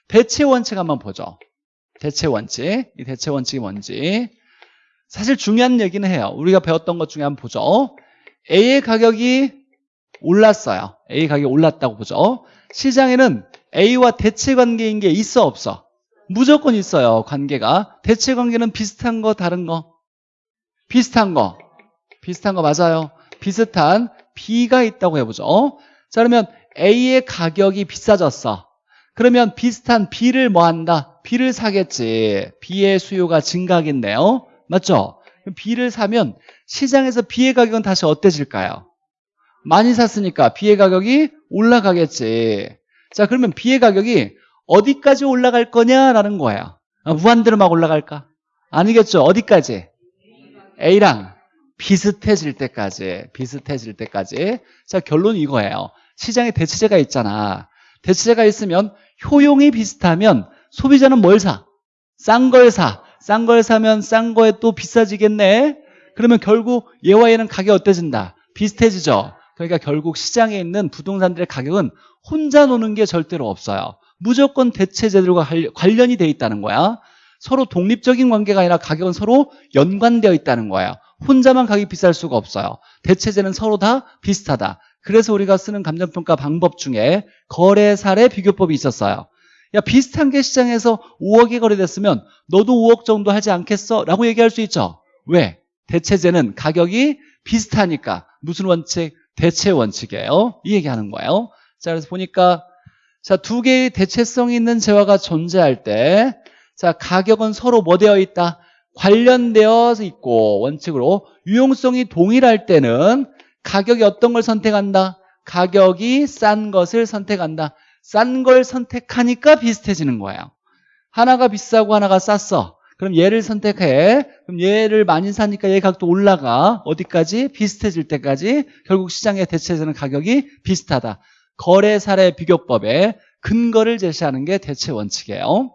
대체 원칙 한번 보죠. 대체 원칙. 이 대체 원칙이 뭔지. 사실 중요한 얘기는 해요. 우리가 배웠던 것 중에 한번 보죠. A의 가격이 올랐어요. A 가격이 올랐다고 보죠. 시장에는 A와 대체 관계인 게 있어 없어? 무조건 있어요. 관계가. 대체 관계는 비슷한 거 다른 거? 비슷한 거. 비슷한 거 맞아요. 비슷한 B가 있다고 해보죠. 자 그러면 A의 가격이 비싸졌어. 그러면 비슷한 B를 뭐 한다? B를 사겠지. B의 수요가 증가하겠네요. 맞죠? B를 사면 시장에서 B의 가격은 다시 어때질까요? 많이 샀으니까 B의 가격이 올라가겠지. 자, 그러면 B의 가격이 어디까지 올라갈 거냐라는 거예요. 아, 무한대로 막 올라갈까? 아니겠죠. 어디까지? A랑 비슷해질 때까지. 비슷해질 때까지. 자, 결론은 이거예요. 시장에 대체제가 있잖아. 대체제가 있으면 효용이 비슷하면 소비자는 뭘 사? 싼 걸 사. 싼 걸 사면 싼 거에 또 비싸지겠네. 그러면 결국 얘와 얘는 가격이 어때진다? 비슷해지죠. 그러니까 결국 시장에 있는 부동산들의 가격은 혼자 노는 게 절대로 없어요. 무조건 대체제들과 관련이 돼 있다는 거야. 서로 독립적인 관계가 아니라 가격은 서로 연관되어 있다는 거예요. 혼자만 가격이 비쌀 수가 없어요. 대체제는 서로 다 비슷하다. 그래서 우리가 쓰는 감정평가 방법 중에 거래 사례 비교법이 있었어요. 야 비슷한 게 시장에서 5억이 거래됐으면 너도 5억 정도 하지 않겠어? 라고 얘기할 수 있죠. 왜? 대체제는 가격이 비슷하니까 무슨 원칙? 대체 원칙이에요. 이 얘기하는 거예요. 자 그래서 보니까 자 두 개의 대체성이 있는 재화가 존재할 때 자 가격은 서로 뭐 되어 있다? 관련되어 있고 원칙으로 유용성이 동일할 때는 가격이 어떤 걸 선택한다? 가격이 싼 것을 선택한다. 싼 걸 선택하니까 비슷해지는 거예요. 하나가 비싸고 하나가 쌌어. 그럼 얘를 선택해. 그럼 얘를 많이 사니까 얘 가격도 올라가. 어디까지? 비슷해질 때까지 결국 시장의 대체되는 가격이 비슷하다. 거래 사례 비교법에 근거를 제시하는 게 대체 원칙이에요.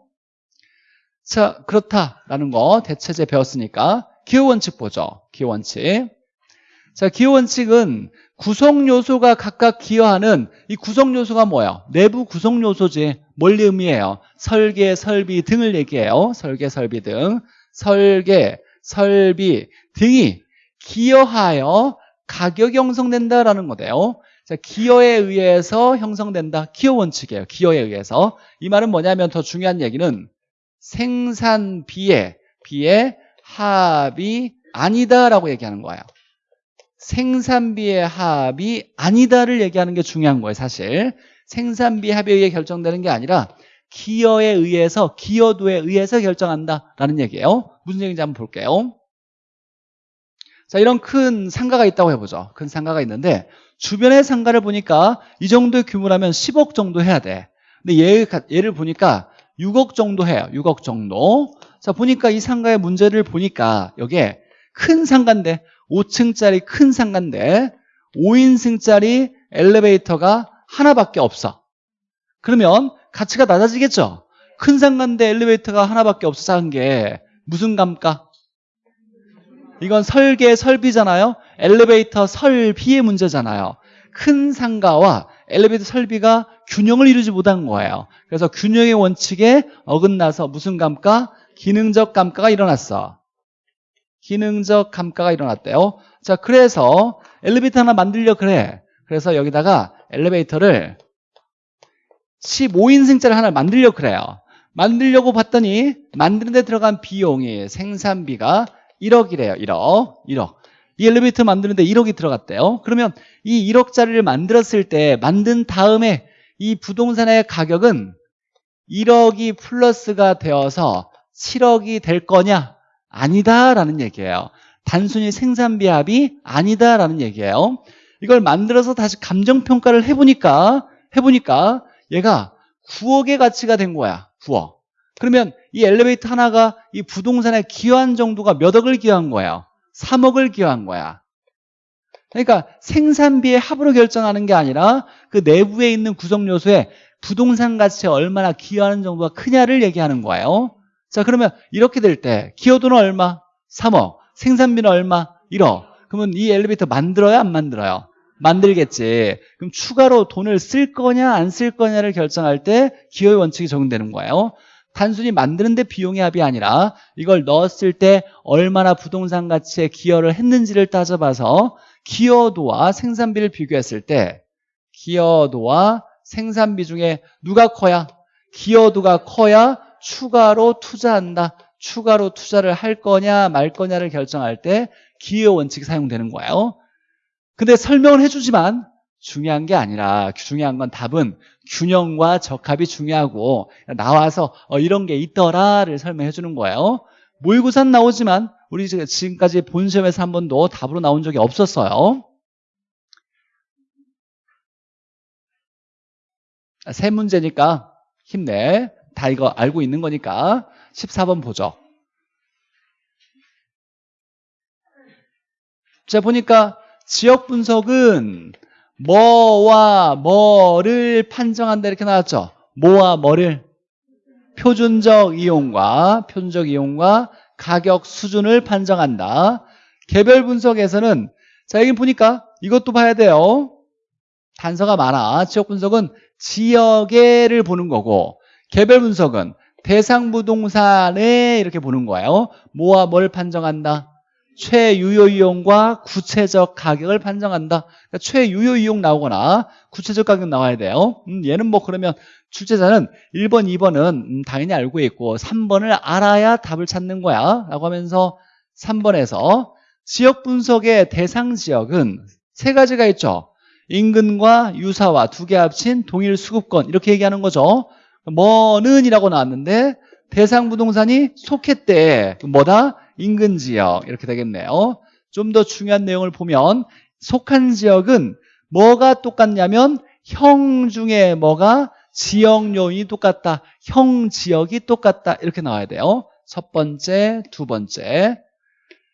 자, 그렇다라는 거 대체제 배웠으니까 기호 원칙 보죠. 기호 원칙. 자, 기호 원칙은 구성 요소가 각각 기여하는 이 구성 요소가 뭐예요? 내부 구성 요소지. 뭘 의미해요? 설계, 설비 등을 얘기해요. 설계, 설비 등. 설계, 설비 등이 기여하여 가격이 형성된다라는 거예요. 자, 기여에 의해서 형성된다. 기여 원칙이에요. 기여에 의해서. 이 말은 뭐냐면 더 중요한 얘기는 생산비의 비의 합이 아니다라고 얘기하는 거예요. 생산비의 합이 아니다를 얘기하는 게 중요한 거예요 사실 생산비 합에 의해 결정되는 게 아니라 기여에 의해서 기여도에 의해서 결정한다라는 얘기예요 무슨 얘기인지 한번 볼게요 자 이런 큰 상가가 있다고 해보죠 큰 상가가 있는데 주변의 상가를 보니까 이 정도의 규모라면 10억 정도 해야 돼. 근데 얘, 얘를 보니까 6억 정도 해요. 6억 정도. 자 보니까 이 상가의 문제를 보니까 여기에 큰 상가인데 5층짜리 큰 상가인데 5인승짜리 엘리베이터가 하나밖에 없어. 그러면 가치가 낮아지겠죠? 큰 상가인데 엘리베이터가 하나밖에 없어서 한게 무슨 감가? 이건 설계 설비잖아요 엘리베이터 설비의 문제잖아요 큰 상가와 엘리베이터 설비가 균형을 이루지 못한 거예요 그래서 균형의 원칙에 어긋나서 무슨 감가? 기능적 감가가 일어났어 기능적 감가가 일어났대요. 자, 그래서 엘리베이터 하나 만들려 그래. 그래서 여기다가 엘리베이터를 15인승짜리 하나 만들려 그래요. 만들려고 봤더니 만드는 데 들어간 비용이 생산비가 1억이래요. 1억. 1억. 이 엘리베이터 만드는데 1억이 들어갔대요. 그러면 이 1억짜리를 만들었을 때 만든 다음에 이 부동산의 가격은 1억이 플러스가 되어서 7억이 될 거냐? 아니다라는 얘기예요. 단순히 생산비 합이 아니다라는 얘기예요. 이걸 만들어서 다시 감정평가를 해보니까 해보니까 얘가 9억의 가치가 된 거야. 9억. 그러면 이 엘리베이터 하나가 이 부동산에 기여한 정도가 몇 억을 기여한 거예요? 3억을 기여한 거야. 그러니까 생산비의 합으로 결정하는 게 아니라 그 내부에 있는 구성 요소에 부동산 가치에 얼마나 기여하는 정도가 크냐를 얘기하는 거예요. 자 그러면 이렇게 될 때 기여도는 얼마? 3억 생산비는 얼마? 1억 그러면 이 엘리베이터 만들어야 안 만들어요? 만들겠지 그럼 추가로 돈을 쓸 거냐 안 쓸 거냐를 결정할 때 기여의 원칙이 적용되는 거예요 단순히 만드는데 비용의 합이 아니라 이걸 넣었을 때 얼마나 부동산 가치에 기여를 했는지를 따져봐서 기여도와 생산비를 비교했을 때 기여도와 생산비 중에 누가 커야? 기여도가 커야 추가로 투자한다. 추가로 투자를 할 거냐 말 거냐를 결정할 때 기여 원칙이 사용되는 거예요. 근데 설명을 해주지만 중요한 게 아니라 중요한 건 답은 균형과 적합이 중요하고 나와서 어, 이런 게 있더라를 설명해 주는 거예요. 모의고사는 나오지만 우리 지금- 지금까지 본 시험에서 한 번도 답으로 나온 적이 없었어요. 아, 세 문제니까 힘내. 다 이거 알고 있는 거니까 14번 보죠. 자, 보니까 지역 분석은 뭐와 뭐를 판정한다 이렇게 나왔죠. 뭐와 뭐를 표준적 이용과 표준적 이용과 가격 수준을 판정한다. 개별 분석에서는 자 여기 보니까 이것도 봐야 돼요. 단서가 많아. 지역 분석은 지역에를 보는 거고 개별 분석은 대상 부동산에 이렇게 보는 거예요. 뭐와 뭘 판정한다? 최유효 이용과 구체적 가격을 판정한다. 그러니까 최유효 이용 나오거나 구체적 가격 나와야 돼요. 음, 얘는 뭐 그러면 출제자는 1번, 2번은 음, 당연히 알고 있고 3번을 알아야 답을 찾는 거야. 라고 하면서 3번에서 지역 분석의 대상 지역은 세 가지가 있죠. 인근과 유사와 두 개 합친 동일 수급권 이렇게 얘기하는 거죠. 뭐는 이라고 나왔는데 대상 부동산이 속했대. 뭐다? 인근 지역 이렇게 되겠네요. 좀 더 중요한 내용을 보면 속한 지역은 뭐가 똑같냐면 형 중에 뭐가 지역 요인이 똑같다. 형 지역이 똑같다. 이렇게 나와야 돼요. 첫 번째, 두 번째.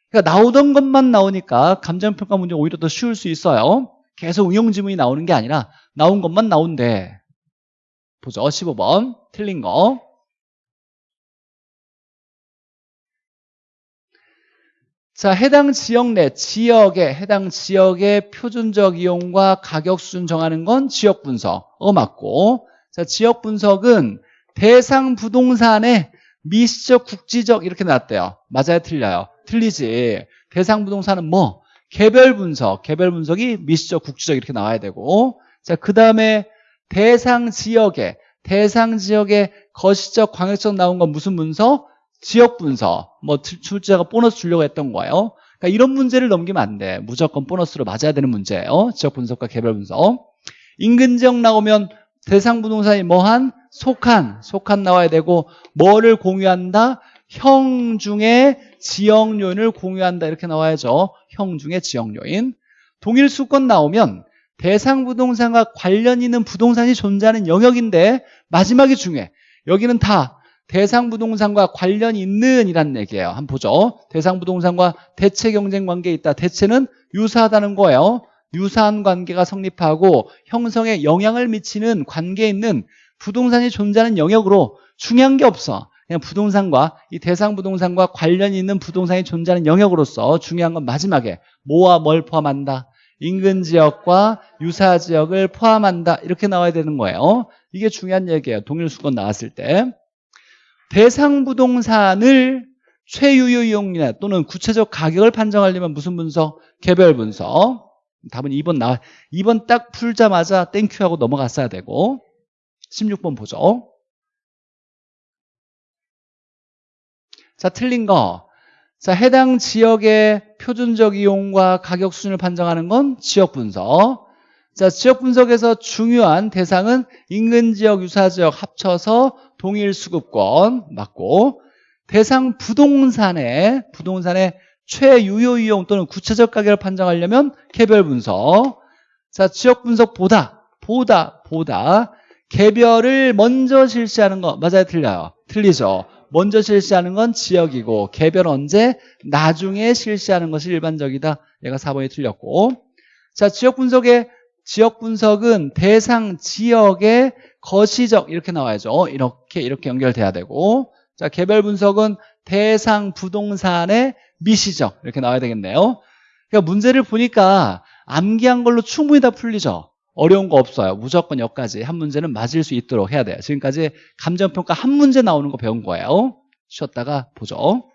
그러니까 나오던 것만 나오니까 감정평가 문제 오히려 더 쉬울 수 있어요. 계속 응용 지문이 나오는 게 아니라 나온 것만 나온대. 보죠. 15번. 틀린 거. 자, 해당 지역 내 지역의 해당 지역의 표준적 이용과 가격 수준 정하는 건 지역 분석. 어 맞고. 자, 지역 분석은 대상 부동산의 미시적 국지적 이렇게 나왔대요. 맞아요, 틀려요. 틀리지. 대상 부동산은 뭐 개별 분석, 개별 분석이 미시적 국지적 이렇게 나와야 되고. 자, 그다음에 대상 지역에 대상 지역의 거시적 광역적 나온 건 무슨 문서? 지역 분석. 뭐 출제자가 보너스 주려고 했던 거예요. 그러니까 이런 문제를 넘기면 안 돼. 무조건 보너스로 맞아야 되는 문제예요. 지역 분석과 개별 분석. 인근 지역 나오면 대상 부동산이 뭐한 속한 속한 나와야 되고 뭐를 공유한다? 형 중에 지역 요인을 공유한다 이렇게 나와야죠. 형 중에 지역 요인. 동일 수권 나오면 대상 부동산과 관련 있는 부동산이 존재하는 영역인데 마지막이 중요해. 여기는 다 대상 부동산과 관련 있는 이란 얘기예요. 한번 보죠. 대상 부동산과 대체 경쟁 관계에 있다. 대체는 유사하다는 거예요. 유사한 관계가 성립하고 형성에 영향을 미치는 관계에 있는 부동산이 존재하는 영역으로 중요한 게 없어. 그냥 부동산과 이 대상 부동산과 관련이 있는 부동산이 존재하는 영역으로서 중요한 건 마지막에 뭐와 뭘 포함한다. 인근 지역과 유사 지역을 포함한다. 이렇게 나와야 되는 거예요. 이게 중요한 얘기예요. 동일 수급권 나왔을 때. 대상 부동산을 최유효 이용 또는 구체적 가격을 판정하려면 무슨 분석? 개별 분석. 답은 2번 나 2번 딱 풀자마자 thank you 하고 넘어갔어야 되고 16번 보죠. 자, 틀린 거. 자, 해당 지역의 표준적 이용과 가격 수준을 판정하는 건 지역 분석. 자, 지역 분석에서 중요한 대상은 인근 지역, 유사 지역 합쳐서 동일 수급권 맞고 대상 부동산의 부동산의 최유효 이용 또는 구체적 가격을 판정하려면 개별 분석. 자, 지역 분석보다 보다 보다 개별을 먼저 실시하는 거 맞아요, 틀려요? 틀리죠. 먼저 실시하는 건 지역이고 개별 언제 나중에 실시하는 것이 일반적이다. 얘가 4번이 틀렸고. 자, 지역 분석의 지역 분석은 대상 지역의 거시적 이렇게 나와야죠. 이렇게 이렇게 연결돼야 되고. 자, 개별 분석은 대상 부동산의 미시적 이렇게 나와야 되겠네요. 그러니까 문제를 보니까 암기한 걸로 충분히 다 풀리죠. 어려운 거 없어요. 무조건 여기까지 한 문제는 맞을 수 있도록 해야 돼요. 지금까지 감정평가 한 문제 나오는 거 배운 거예요. 쉬었다가 보죠.